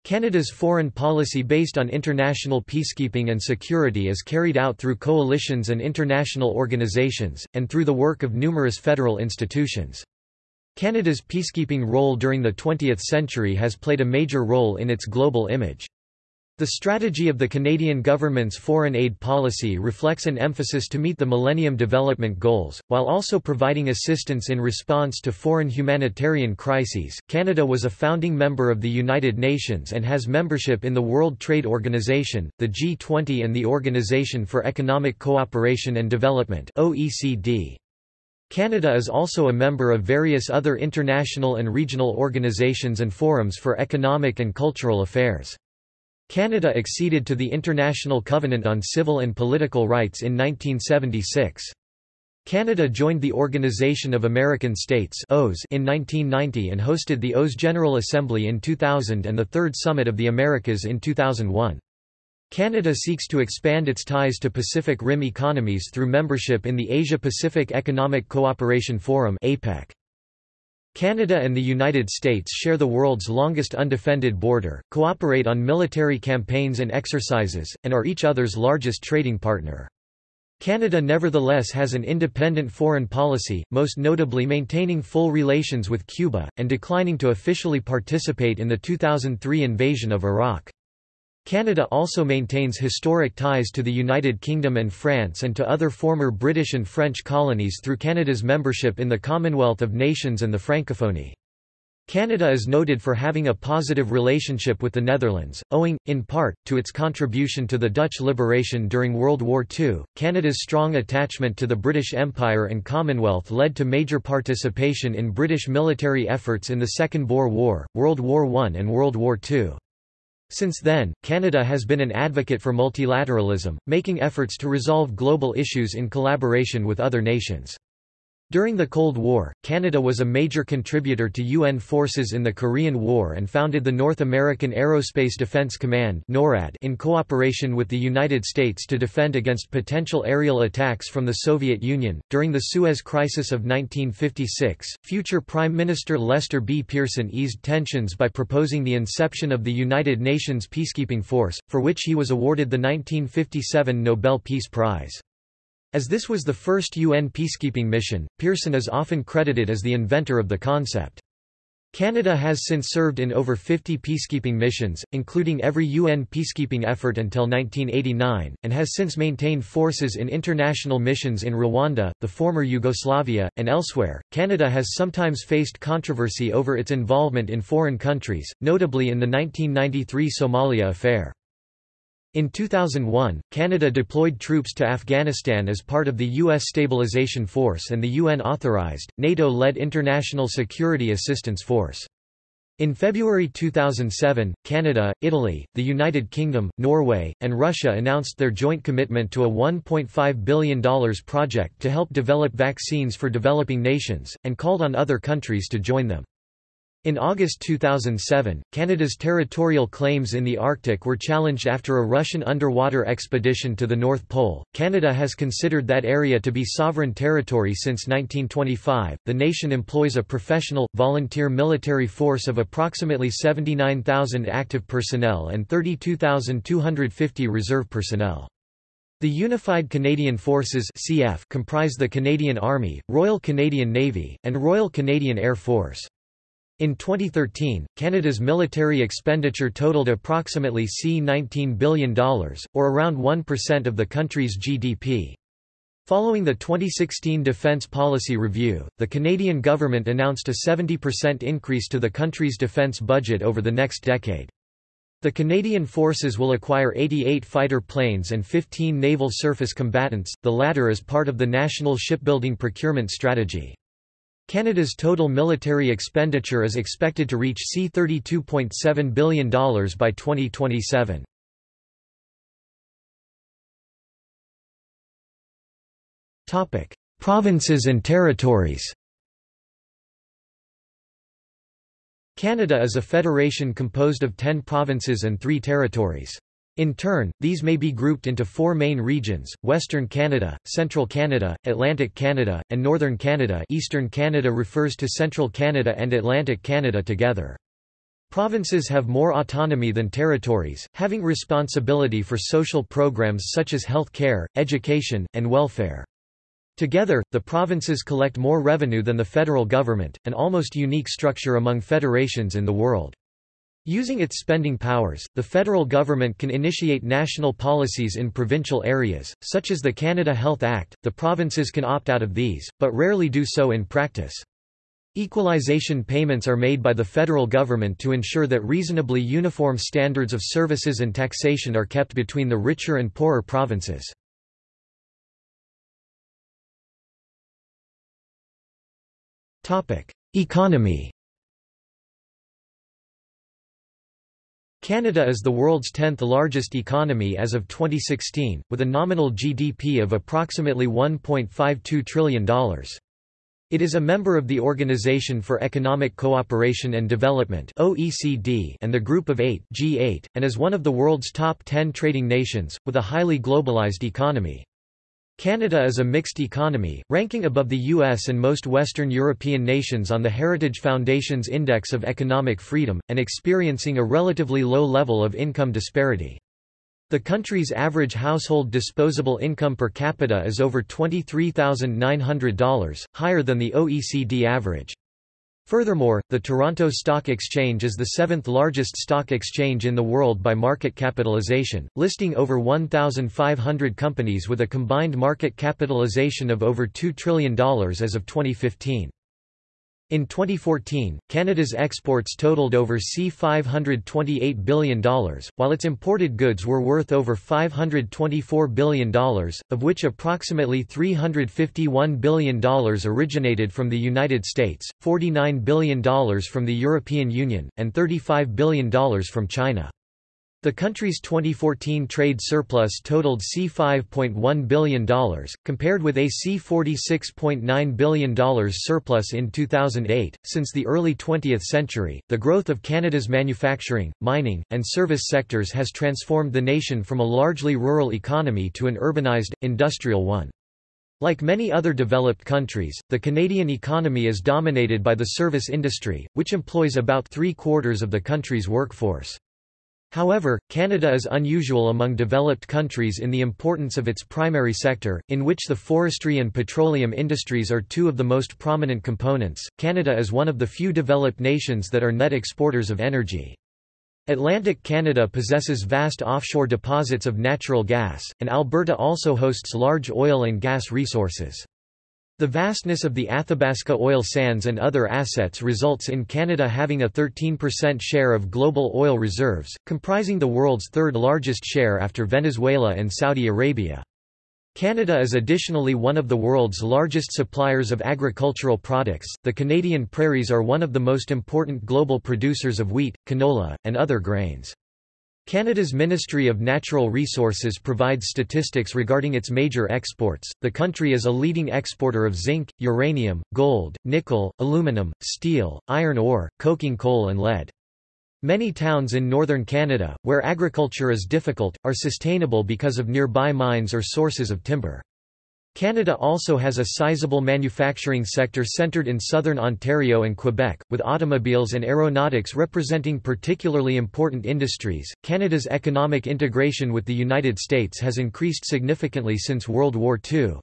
Canada's foreign policy based on international peacekeeping and security is carried out through coalitions and international organizations, and through the work of numerous federal institutions. Canada's peacekeeping role during the 20th century has played a major role in its global image. The strategy of the Canadian government's foreign aid policy reflects an emphasis to meet the Millennium Development Goals, while also providing assistance in response to foreign humanitarian crises. Canada was a founding member of the United Nations and has membership in the World Trade Organization, the G20 and the Organization for Economic Cooperation and Development (OECD). Canada is also a member of various other international and regional organizations and forums for economic and cultural affairs. Canada acceded to the International Covenant on Civil and Political Rights in 1976. Canada joined the Organization of American States in 1990 and hosted the OAS General Assembly in 2000 and the Third Summit of the Americas in 2001. Canada seeks to expand its ties to Pacific Rim economies through membership in the Asia-Pacific Economic Cooperation Forum APEC. Canada and the United States share the world's longest undefended border, cooperate on military campaigns and exercises, and are each other's largest trading partner. Canada nevertheless has an independent foreign policy, most notably maintaining full relations with Cuba, and declining to officially participate in the 2003 invasion of Iraq. Canada also maintains historic ties to the United Kingdom and France and to other former British and French colonies through Canada's membership in the Commonwealth of Nations and the Francophonie. Canada is noted for having a positive relationship with the Netherlands, owing, in part, to its contribution to the Dutch liberation during World War II. Canada's strong attachment to the British Empire and Commonwealth led to major participation in British military efforts in the Second Boer War, World War I, and World War II. Since then, Canada has been an advocate for multilateralism, making efforts to resolve global issues in collaboration with other nations. During the Cold War, Canada was a major contributor to UN forces in the Korean War and founded the North American Aerospace Defense Command (NORAD) in cooperation with the United States to defend against potential aerial attacks from the Soviet Union. During the Suez Crisis of 1956, future Prime Minister Lester B. Pearson eased tensions by proposing the inception of the United Nations Peacekeeping Force, for which he was awarded the 1957 Nobel Peace Prize. As this was the first UN peacekeeping mission, Pearson is often credited as the inventor of the concept. Canada has since served in over 50 peacekeeping missions, including every UN peacekeeping effort until 1989, and has since maintained forces in international missions in Rwanda, the former Yugoslavia, and elsewhere. Canada has sometimes faced controversy over its involvement in foreign countries, notably in the 1993 Somalia affair. In 2001, Canada deployed troops to Afghanistan as part of the U.S. Stabilization Force and the UN-authorized, NATO-led International Security Assistance Force. In February 2007, Canada, Italy, the United Kingdom, Norway, and Russia announced their joint commitment to a $1.5 billion project to help develop vaccines for developing nations, and called on other countries to join them. In August 2007, Canada's territorial claims in the Arctic were challenged after a Russian underwater expedition to the North Pole. Canada has considered that area to be sovereign territory since 1925. The nation employs a professional, volunteer military force of approximately 79,000 active personnel and 32,250 reserve personnel. The Unified Canadian Forces (CF) comprise the Canadian Army, Royal Canadian Navy, and Royal Canadian Air Force. In 2013, Canada's military expenditure totaled approximately C$19 billion, or around 1% of the country's GDP. Following the 2016 Defence Policy Review, the Canadian government announced a 70% increase to the country's defence budget over the next decade. The Canadian Forces will acquire 88 fighter planes and 15 naval surface combatants, the latter as part of the National Shipbuilding Procurement Strategy. Canada's total military expenditure is expected to reach C$32.7 billion by 2027. Provinces and territories Canada is a federation composed of ten provinces and three territories. In turn, these may be grouped into four main regions, Western Canada, Central Canada, Atlantic Canada, and Northern Canada Eastern Canada refers to Central Canada and Atlantic Canada together. Provinces have more autonomy than territories, having responsibility for social programs such as health care, education, and welfare. Together, the provinces collect more revenue than the federal government, an almost unique structure among federations in the world. Using its spending powers, the federal government can initiate national policies in provincial areas, such as the Canada Health Act. The provinces can opt out of these, but rarely do so in practice. Equalization payments are made by the federal government to ensure that reasonably uniform standards of services and taxation are kept between the richer and poorer provinces. Economy Canada is the world's 10th largest economy as of 2016, with a nominal GDP of approximately $1.52 trillion. It is a member of the Organization for Economic Cooperation and Development (OECD) and the Group of 8 (G8), and is one of the world's top 10 trading nations with a highly globalized economy. Canada is a mixed economy, ranking above the US and most Western European nations on the Heritage Foundation's Index of Economic Freedom, and experiencing a relatively low level of income disparity. The country's average household disposable income per capita is over $23,900, higher than the OECD average. Furthermore, the Toronto Stock Exchange is the seventh largest stock exchange in the world by market capitalization, listing over 1,500 companies with a combined market capitalization of over $2 trillion as of 2015. In 2014, Canada's exports totaled over C$528 billion, while its imported goods were worth over $524 billion, of which approximately $351 billion originated from the United States, $49 billion from the European Union, and $35 billion from China. The country's 2014 trade surplus totaled C$5.1 billion, compared with a C$46.9 billion surplus in 2008. Since the early 20th century, the growth of Canada's manufacturing, mining, and service sectors has transformed the nation from a largely rural economy to an urbanized, industrial one. Like many other developed countries, the Canadian economy is dominated by the service industry, which employs about three-quarters of the country's workforce. However, Canada is unusual among developed countries in the importance of its primary sector, in which the forestry and petroleum industries are two of the most prominent components. Canada is one of the few developed nations that are net exporters of energy. Atlantic Canada possesses vast offshore deposits of natural gas, and Alberta also hosts large oil and gas resources. The vastness of the Athabasca oil sands and other assets results in Canada having a 13% share of global oil reserves, comprising the world's third largest share after Venezuela and Saudi Arabia. Canada is additionally one of the world's largest suppliers of agricultural products. The Canadian prairies are one of the most important global producers of wheat, canola, and other grains. Canada's Ministry of Natural Resources provides statistics regarding its major exports. The country is a leading exporter of zinc, uranium, gold, nickel, aluminum, steel, iron ore, coking coal, and lead. Many towns in northern Canada, where agriculture is difficult, are sustainable because of nearby mines or sources of timber. Canada also has a sizable manufacturing sector centred in southern Ontario and Quebec, with automobiles and aeronautics representing particularly important industries. Canada's economic integration with the United States has increased significantly since World War II.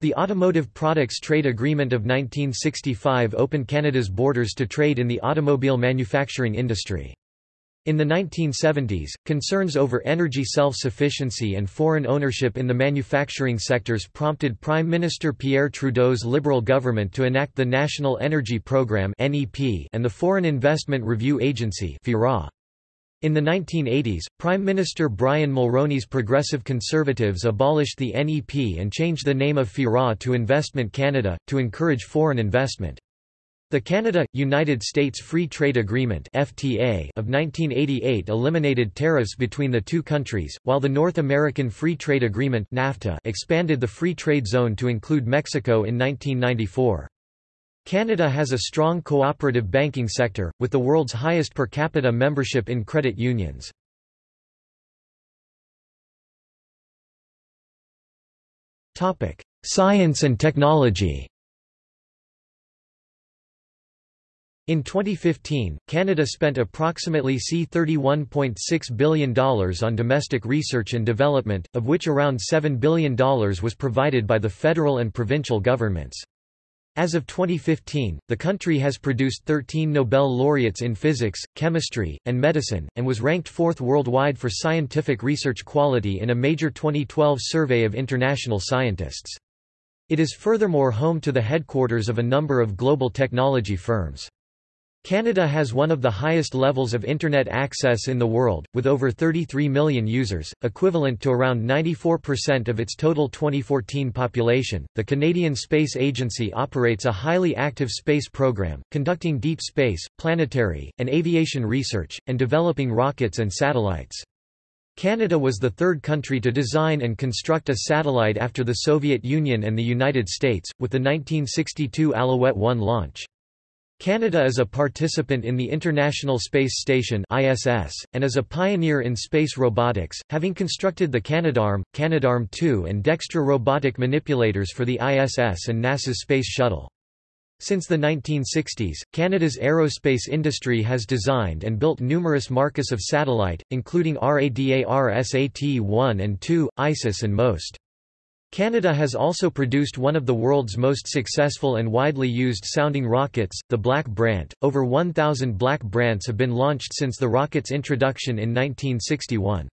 The Automotive Products Trade Agreement of 1965 opened Canada's borders to trade in the automobile manufacturing industry. In the 1970s, concerns over energy self-sufficiency and foreign ownership in the manufacturing sectors prompted Prime Minister Pierre Trudeau's Liberal government to enact the National Energy Programme and the Foreign Investment Review Agency in the 1980s, Prime Minister Brian Mulroney's Progressive Conservatives abolished the NEP and changed the name of FIRA to Investment Canada, to encourage foreign investment. The Canada–United States Free Trade Agreement (FTA) of 1988 eliminated tariffs between the two countries, while the North American Free Trade Agreement (NAFTA) expanded the free trade zone to include Mexico in 1994. Canada has a strong cooperative banking sector, with the world's highest per capita membership in credit unions. Science and technology In 2015, Canada spent approximately C$31.6 billion on domestic research and development, of which around $7 billion was provided by the federal and provincial governments. As of 2015, the country has produced 13 Nobel laureates in physics, chemistry, and medicine, and was ranked fourth worldwide for scientific research quality in a major 2012 survey of international scientists. It is furthermore home to the headquarters of a number of global technology firms. Canada has one of the highest levels of Internet access in the world, with over 33 million users, equivalent to around 94% of its total 2014 population. The Canadian Space Agency operates a highly active space program, conducting deep space, planetary, and aviation research, and developing rockets and satellites. Canada was the third country to design and construct a satellite after the Soviet Union and the United States, with the 1962 Alouette 1 launch. Canada is a participant in the International Space Station (ISS) and is a pioneer in space robotics, having constructed the Canadarm, Canadarm2 and Dextre robotic manipulators for the ISS and NASA's Space Shuttle. Since the 1960s, Canada's aerospace industry has designed and built numerous marques of satellite, including RADARSAT-1 and 2, ISIS and MOST. Canada has also produced one of the world's most successful and widely used sounding rockets, the Black Brant. Over 1,000 Black Brants have been launched since the rocket's introduction in 1961.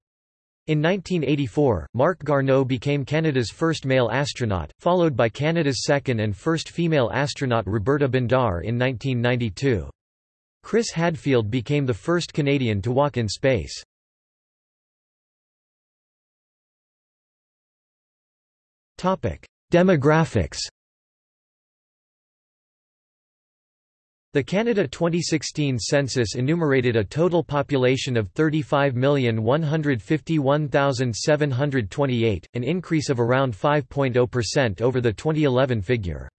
In 1984, Marc Garneau became Canada's first male astronaut, followed by Canada's second and first female astronaut Roberta Bondar in 1992. Chris Hadfield became the first Canadian to walk in space. Demographics The Canada 2016 census enumerated a total population of 35,151,728, an increase of around 5.0% over the 2011 figure.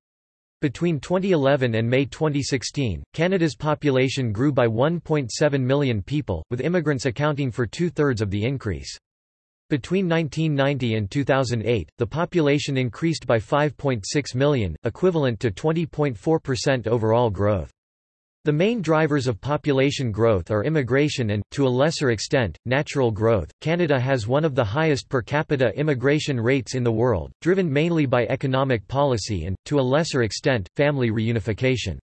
Between 2011 and May 2016, Canada's population grew by 1.7 million people, with immigrants accounting for two-thirds of the increase. Between 1990 and 2008, the population increased by 5.6 million, equivalent to 20.4% overall growth. The main drivers of population growth are immigration and, to a lesser extent, natural growth. Canada has one of the highest per capita immigration rates in the world, driven mainly by economic policy and, to a lesser extent, family reunification.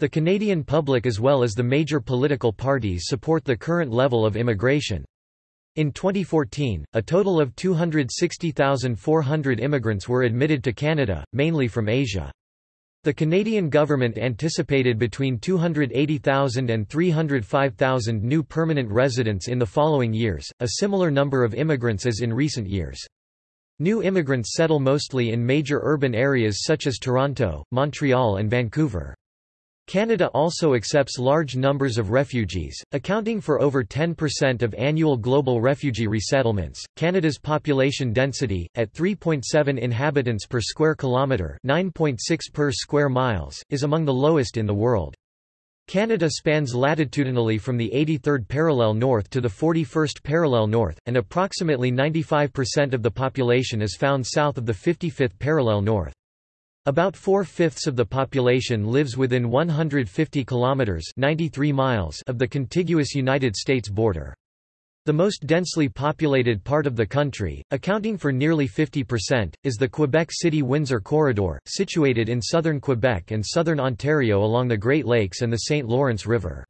The Canadian public as well as the major political parties support the current level of immigration. In 2014, a total of 260,400 immigrants were admitted to Canada, mainly from Asia. The Canadian government anticipated between 280,000 and 305,000 new permanent residents in the following years, a similar number of immigrants as in recent years. New immigrants settle mostly in major urban areas such as Toronto, Montreal and Vancouver. Canada also accepts large numbers of refugees, accounting for over 10% of annual global refugee resettlements. Canada's population density, at 3.7 inhabitants per square kilometre (9.6 per square miles), is among the lowest in the world. Canada spans latitudinally from the 83rd parallel north to the 41st parallel north, and approximately 95% of the population is found south of the 55th parallel north. About four-fifths of the population lives within 150 kilometers (93 miles) of the contiguous United States border. The most densely populated part of the country, accounting for nearly 50%, is the Quebec City-Windsor corridor, situated in southern Quebec and southern Ontario along the Great Lakes and the St. Lawrence River.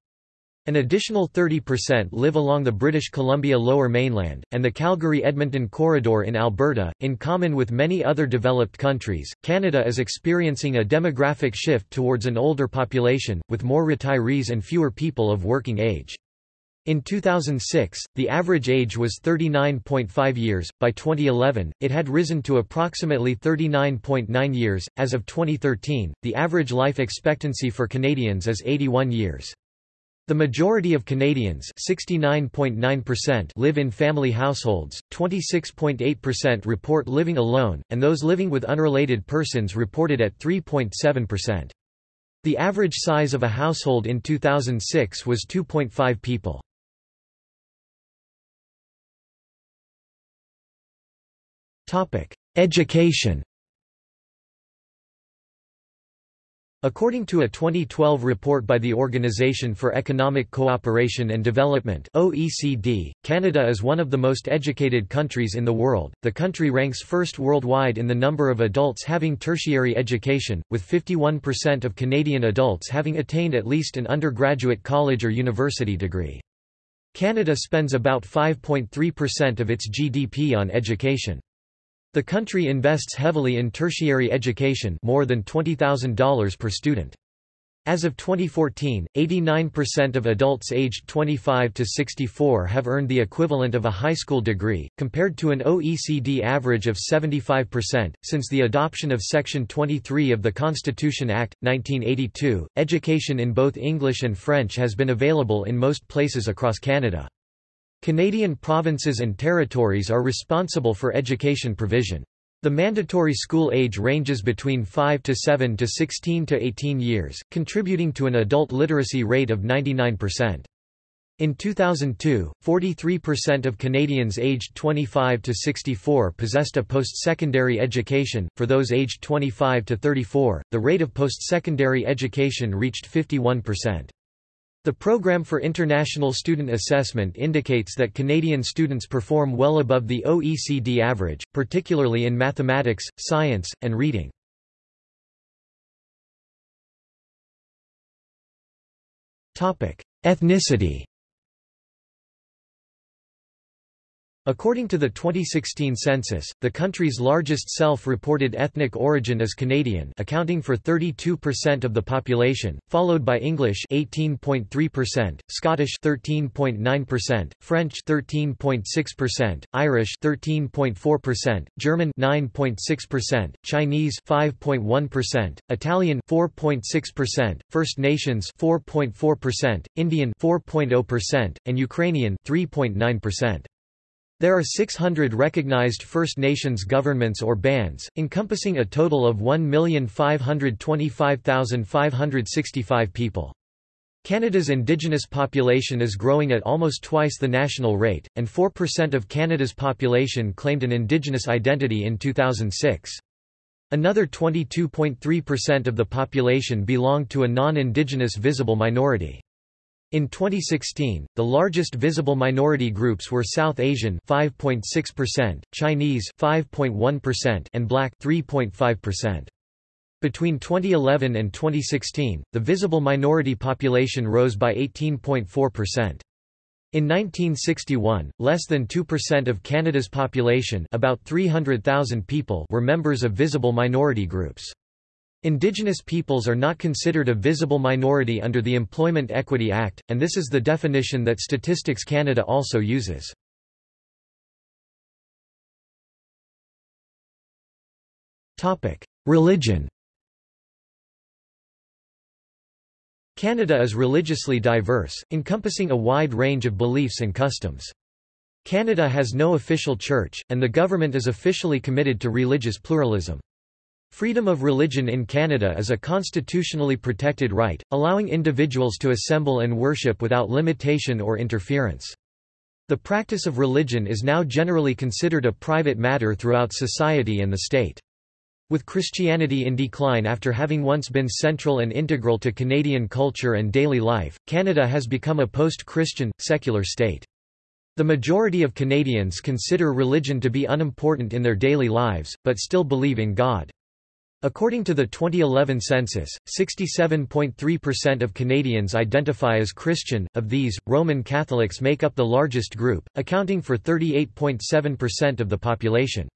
An additional 30% live along the British Columbia Lower Mainland, and the Calgary Edmonton Corridor in Alberta. In common with many other developed countries, Canada is experiencing a demographic shift towards an older population, with more retirees and fewer people of working age. In 2006, the average age was 39.5 years. By 2011, it had risen to approximately 39.9 years. As of 2013, the average life expectancy for Canadians is 81 years. The majority of Canadians live in family households, 26.8% report living alone, and those living with unrelated persons reported at 3.7%. The average size of a household in 2006 was 2.5 people. Education According to a 2012 report by the Organization for Economic Cooperation and Development (OECD), Canada is one of the most educated countries in the world. The country ranks first worldwide in the number of adults having tertiary education, with 51% of Canadian adults having attained at least an undergraduate college or university degree. Canada spends about 5.3% of its GDP on education. The country invests heavily in tertiary education more than $20,000 per student. As of 2014, 89% of adults aged 25 to 64 have earned the equivalent of a high school degree, compared to an OECD average of 75%. Since the adoption of Section 23 of the Constitution Act, 1982, education in both English and French has been available in most places across Canada. Canadian provinces and territories are responsible for education provision. The mandatory school age ranges between 5 to 7 to 16 to 18 years, contributing to an adult literacy rate of 99%. In 2002, 43% of Canadians aged 25 to 64 possessed a post-secondary education. For those aged 25 to 34, the rate of post-secondary education reached 51%. The Programme for International Student Assessment indicates that Canadian students perform well above the OECD average, particularly in mathematics, science, and reading. Ethnicity According to the 2016 census, the country's largest self-reported ethnic origin is Canadian accounting for 32% of the population, followed by English 18.3%, Scottish 13.9%, French 13.6%, Irish 13.4%, German 9.6%, Chinese 5.1%, Italian 4.6%, First Nations 4.4%, Indian 4.0%, and Ukrainian 3.9%. There are 600 recognized First Nations governments or bands, encompassing a total of 1,525,565 people. Canada's Indigenous population is growing at almost twice the national rate, and 4% of Canada's population claimed an Indigenous identity in 2006. Another 22.3% of the population belonged to a non-Indigenous visible minority. In 2016, the largest visible minority groups were South Asian 5.6%, Chinese 5.1% and Black 3.5%. Between 2011 and 2016, the visible minority population rose by 18.4%. In 1961, less than 2% of Canada's population about 300,000 people were members of visible minority groups. Indigenous peoples are not considered a visible minority under the Employment Equity Act, and this is the definition that Statistics Canada also uses. Religion Canada is religiously diverse, encompassing a wide range of beliefs and customs. Canada has no official church, and the government is officially committed to religious pluralism. Freedom of religion in Canada is a constitutionally protected right, allowing individuals to assemble and worship without limitation or interference. The practice of religion is now generally considered a private matter throughout society and the state. With Christianity in decline after having once been central and integral to Canadian culture and daily life, Canada has become a post-Christian, secular state. The majority of Canadians consider religion to be unimportant in their daily lives, but still believe in God. According to the 2011 census, 67.3% of Canadians identify as Christian, of these, Roman Catholics make up the largest group, accounting for 38.7% of the population.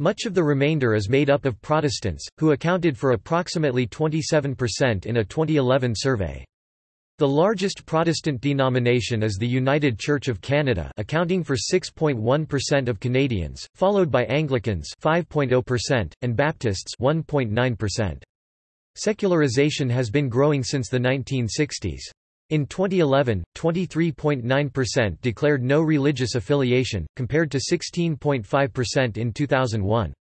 Much of the remainder is made up of Protestants, who accounted for approximately 27% in a 2011 survey. The largest Protestant denomination is the United Church of Canada accounting for 6.1% of Canadians, followed by Anglicans 5.0% and Baptists 1.9%. Secularization has been growing since the 1960s. In 2011, 23.9% declared no religious affiliation, compared to 16.5% in 2001.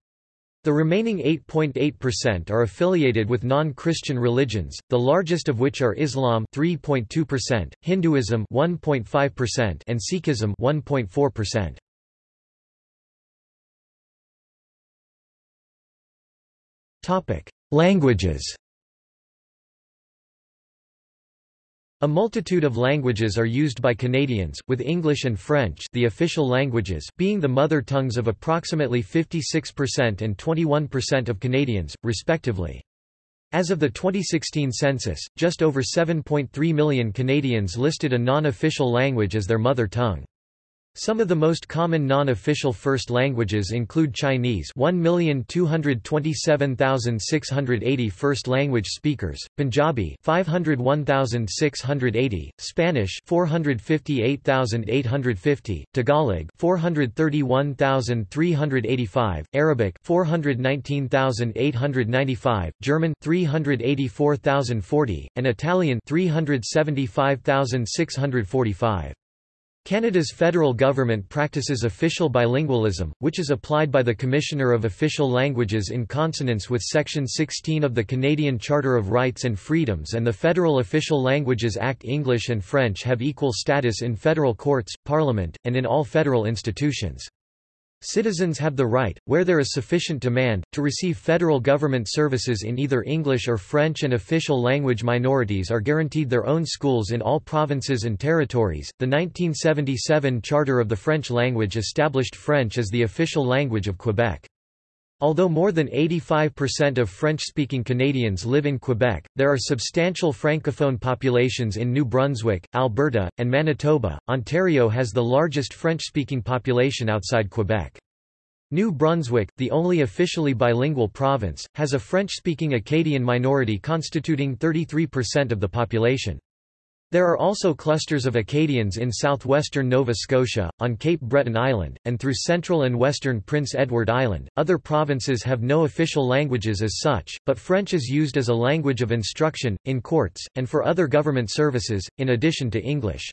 The remaining 8.8% are affiliated with non-Christian religions, the largest of which are Islam 3.2%, Hinduism 1.5% and Sikhism 1.4%. Topic: Languages A multitude of languages are used by Canadians, with English and French the official languages being the mother tongues of approximately 56% and 21% of Canadians, respectively. As of the 2016 census, just over 7.3 million Canadians listed a non-official language as their mother tongue. Some of the most common non-official first languages include Chinese 1,227,680 first language speakers, Punjabi 501,680, Spanish 458,850, Tagalog 431,385, Arabic 419,895, German 384,040, and Italian 375,645. Canada's federal government practices official bilingualism, which is applied by the Commissioner of Official Languages in consonance with Section 16 of the Canadian Charter of Rights and Freedoms and the Federal Official Languages Act English and French have equal status in federal courts, parliament, and in all federal institutions. Citizens have the right, where there is sufficient demand, to receive federal government services in either English or French and official language minorities are guaranteed their own schools in all provinces and territories. The 1977 Charter of the French language established French as the official language of Quebec. Although more than 85% of French-speaking Canadians live in Quebec, there are substantial francophone populations in New Brunswick, Alberta, and Manitoba. Ontario has the largest French-speaking population outside Quebec. New Brunswick, the only officially bilingual province, has a French-speaking Acadian minority constituting 33% of the population. There are also clusters of Acadians in southwestern Nova Scotia, on Cape Breton Island, and through central and western Prince Edward Island. Other provinces have no official languages as such, but French is used as a language of instruction, in courts, and for other government services, in addition to English.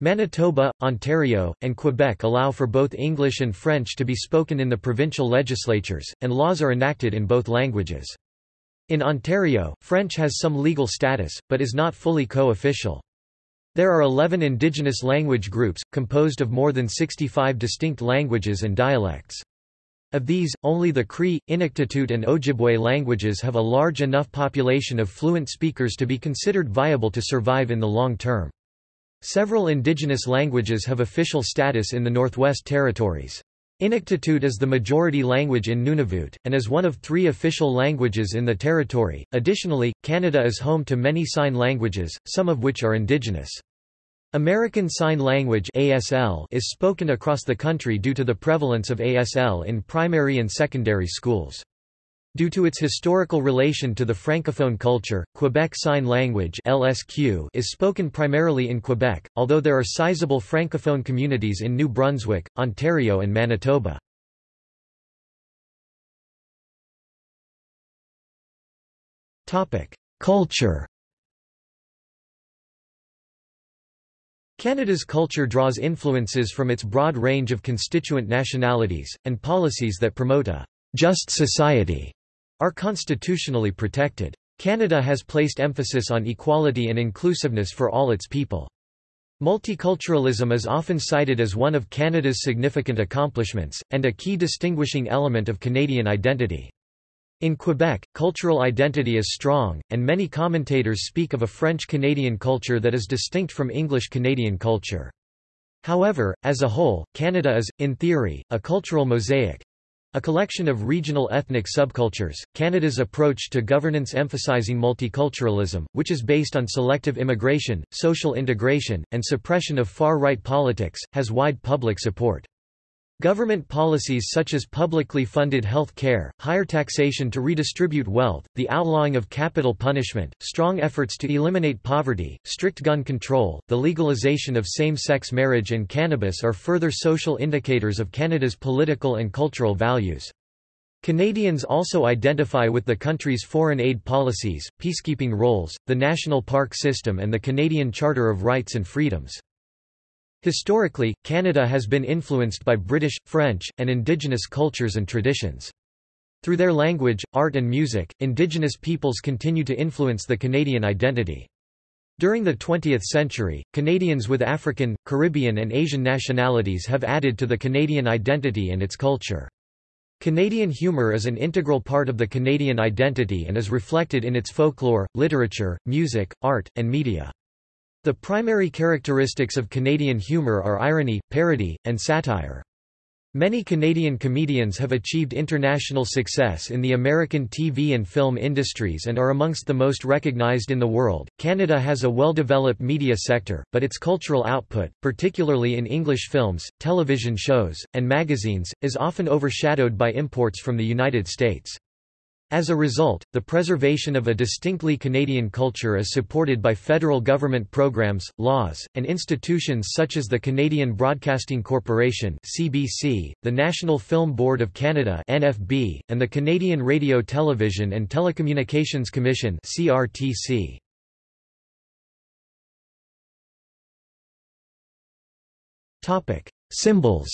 Manitoba, Ontario, and Quebec allow for both English and French to be spoken in the provincial legislatures, and laws are enacted in both languages. In Ontario, French has some legal status, but is not fully co-official. There are 11 indigenous language groups, composed of more than 65 distinct languages and dialects. Of these, only the Cree, Inuktitut and Ojibwe languages have a large enough population of fluent speakers to be considered viable to survive in the long term. Several indigenous languages have official status in the Northwest Territories. Inuktitut is the majority language in Nunavut, and is one of three official languages in the territory. Additionally, Canada is home to many sign languages, some of which are indigenous. American Sign Language ASL is spoken across the country due to the prevalence of ASL in primary and secondary schools. Due to its historical relation to the Francophone culture, Quebec Sign Language (LSQ) is spoken primarily in Quebec, although there are sizable Francophone communities in New Brunswick, Ontario and Manitoba. Culture. Canada's culture draws influences from its broad range of constituent nationalities, and policies that promote a just society are constitutionally protected. Canada has placed emphasis on equality and inclusiveness for all its people. Multiculturalism is often cited as one of Canada's significant accomplishments, and a key distinguishing element of Canadian identity. In Quebec, cultural identity is strong, and many commentators speak of a French-Canadian culture that is distinct from English-Canadian culture. However, as a whole, Canada is, in theory, a cultural mosaic, a collection of regional ethnic subcultures, Canada's approach to governance emphasizing multiculturalism, which is based on selective immigration, social integration, and suppression of far-right politics, has wide public support. Government policies such as publicly funded health care, higher taxation to redistribute wealth, the outlawing of capital punishment, strong efforts to eliminate poverty, strict gun control, the legalization of same-sex marriage and cannabis are further social indicators of Canada's political and cultural values. Canadians also identify with the country's foreign aid policies, peacekeeping roles, the national park system and the Canadian Charter of Rights and Freedoms. Historically, Canada has been influenced by British, French, and Indigenous cultures and traditions. Through their language, art and music, Indigenous peoples continue to influence the Canadian identity. During the 20th century, Canadians with African, Caribbean and Asian nationalities have added to the Canadian identity and its culture. Canadian humour is an integral part of the Canadian identity and is reflected in its folklore, literature, music, art, and media. The primary characteristics of Canadian humour are irony, parody, and satire. Many Canadian comedians have achieved international success in the American TV and film industries and are amongst the most recognized in the world. Canada has a well developed media sector, but its cultural output, particularly in English films, television shows, and magazines, is often overshadowed by imports from the United States. As a result, the preservation of a distinctly Canadian culture is supported by federal government programs, laws, and institutions such as the Canadian Broadcasting Corporation (CBC), the National Film Board of Canada (NFB), and the Canadian Radio Television and Telecommunications Commission (CRTC). Topic: Symbols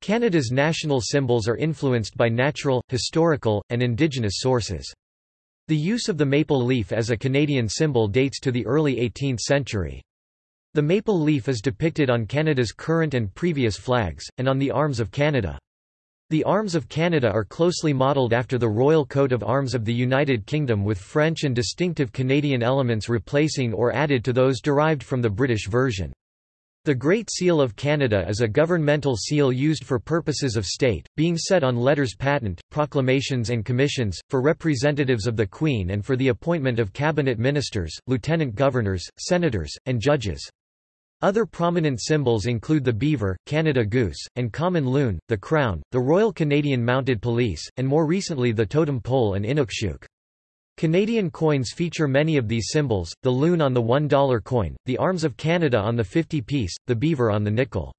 Canada's national symbols are influenced by natural, historical, and indigenous sources. The use of the maple leaf as a Canadian symbol dates to the early 18th century. The maple leaf is depicted on Canada's current and previous flags, and on the arms of Canada. The arms of Canada are closely modelled after the royal coat of arms of the United Kingdom with French and distinctive Canadian elements replacing or added to those derived from the British version. The Great Seal of Canada is a governmental seal used for purposes of state, being set on letters patent, proclamations and commissions, for representatives of the Queen and for the appointment of cabinet ministers, lieutenant governors, senators, and judges. Other prominent symbols include the beaver, Canada goose, and common loon, the crown, the Royal Canadian Mounted Police, and more recently the totem pole and Inukshuk. Canadian coins feature many of these symbols, the loon on the $1 coin, the arms of Canada on the 50-piece, the beaver on the nickel.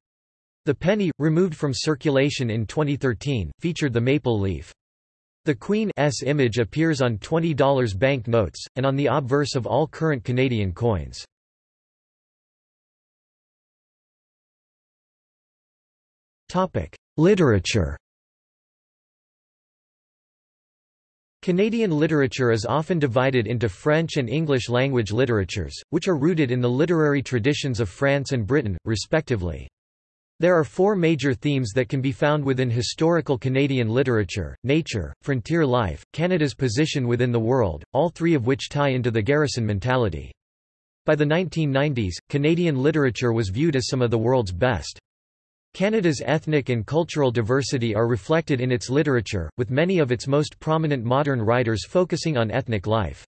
The penny, removed from circulation in 2013, featured the maple leaf. The Queen's image appears on $20 bank notes, and on the obverse of all current Canadian coins. Literature Canadian literature is often divided into French and English language literatures, which are rooted in the literary traditions of France and Britain, respectively. There are four major themes that can be found within historical Canadian literature, nature, frontier life, Canada's position within the world, all three of which tie into the garrison mentality. By the 1990s, Canadian literature was viewed as some of the world's best. Canada's ethnic and cultural diversity are reflected in its literature, with many of its most prominent modern writers focusing on ethnic life.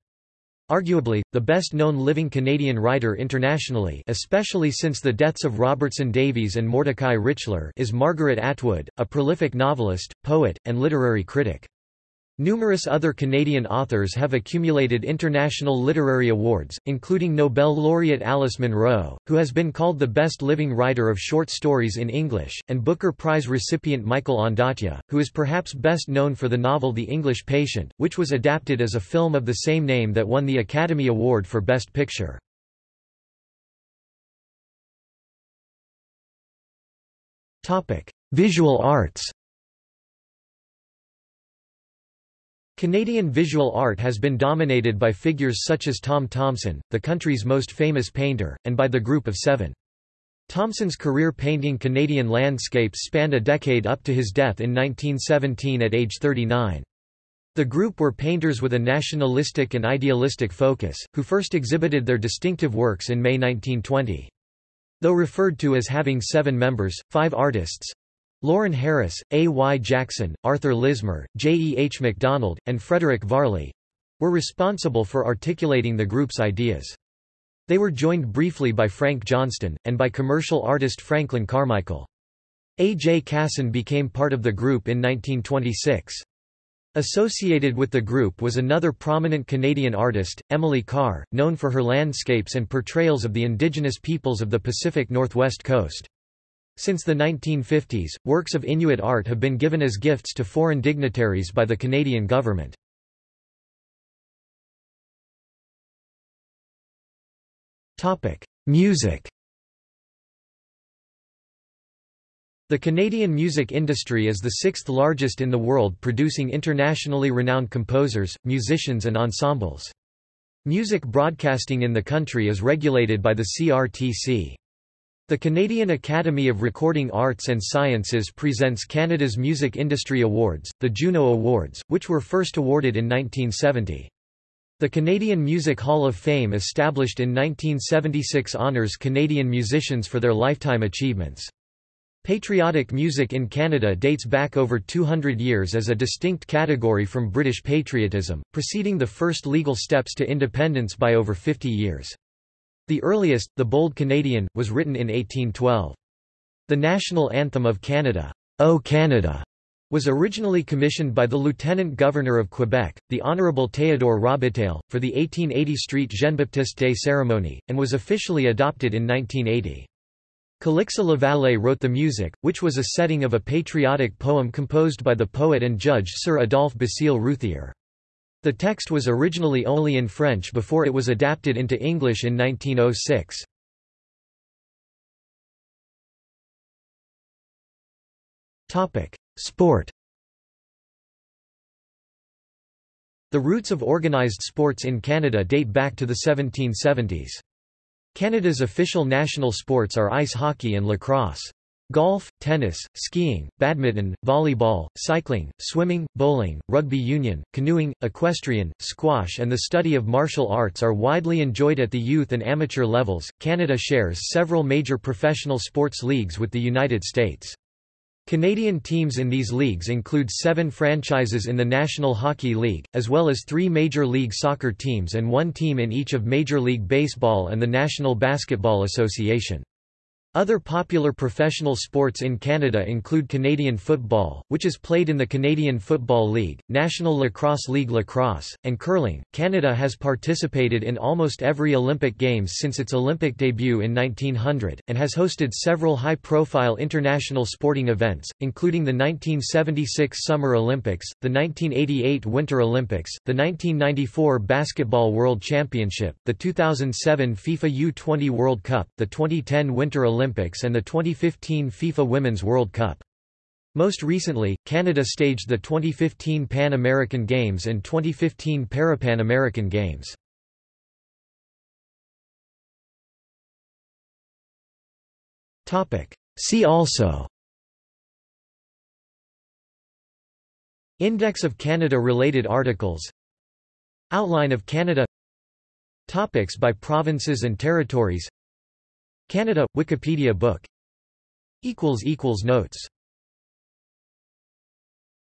Arguably, the best-known living Canadian writer internationally especially since the deaths of Robertson Davies and Mordecai Richler is Margaret Atwood, a prolific novelist, poet, and literary critic. Numerous other Canadian authors have accumulated international literary awards, including Nobel laureate Alice Munro, who has been called the best living writer of short stories in English, and Booker Prize recipient Michael Ondaatje, who is perhaps best known for the novel The English Patient, which was adapted as a film of the same name that won the Academy Award for Best Picture. Visual arts Canadian visual art has been dominated by figures such as Tom Thomson, the country's most famous painter, and by the Group of Seven. Thomson's career painting Canadian landscapes spanned a decade up to his death in 1917 at age 39. The group were painters with a nationalistic and idealistic focus, who first exhibited their distinctive works in May 1920. Though referred to as having seven members, five artists, Lawren Harris, A. Y. Jackson, Arthur Lismer, J. E. H. MacDonald, and Frederick Varley were responsible for articulating the group's ideas. They were joined briefly by Frank Johnston, and by commercial artist Franklin Carmichael. A. J. Casson became part of the group in 1926. Associated with the group was another prominent Canadian artist, Emily Carr, known for her landscapes and portrayals of the indigenous peoples of the Pacific Northwest coast. Since the 1950s, works of Inuit art have been given as gifts to foreign dignitaries by the Canadian government. Music The Canadian music industry is the sixth largest in the world producing internationally renowned composers, musicians and ensembles. Music broadcasting in the country is regulated by the CRTC. The Canadian Academy of Recording Arts and Sciences presents Canada's Music Industry Awards, the Juno Awards, which were first awarded in 1970. The Canadian Music Hall of Fame established in 1976 honours Canadian musicians for their lifetime achievements. Patriotic music in Canada dates back over 200 years as a distinct category from British patriotism, preceding the first legal steps to independence by over 50 years. The earliest, The Bold Canadian, was written in 1812. The national anthem of Canada, O Canada, was originally commissioned by the Lieutenant Governor of Quebec, the Honourable Théodore Robitaille, for the 1880 Street Jean-Baptiste Day ceremony, and was officially adopted in 1980. Calixa Lavallee wrote the music, which was a setting of a patriotic poem composed by the poet and judge Sir Adolphe Basile Routhier. The text was originally only in French before it was adapted into English in 1906. Sport The roots of organised sports in Canada date back to the 1770s. Canada's official national sports are ice hockey and lacrosse. Golf, tennis, skiing, badminton, volleyball, cycling, swimming, bowling, rugby union, canoeing, equestrian, squash, and the study of martial arts are widely enjoyed at the youth and amateur levels. Canada shares several major professional sports leagues with the United States. Canadian teams in these leagues include seven franchises in the National Hockey League, as well as three Major League Soccer teams and one team in each of Major League Baseball and the National Basketball Association. Other popular professional sports in Canada include Canadian football, which is played in the Canadian Football League, National Lacrosse League Lacrosse, and curling. Canada has participated in almost every Olympic Games since its Olympic debut in 1900, and has hosted several high profile international sporting events, including the 1976 Summer Olympics, the 1988 Winter Olympics, the 1994 Basketball World Championship, the 2007 FIFA U20 World Cup, the 2010 Winter Olympics Olympics and the 2015 FIFA Women's World Cup. Most recently, Canada staged the 2015 Pan American Games and 2015 Parapan American Games. See also Index of Canada-related articles Outline of Canada Topics by provinces and territories Canada – Wikipedia book. Equals equals Notes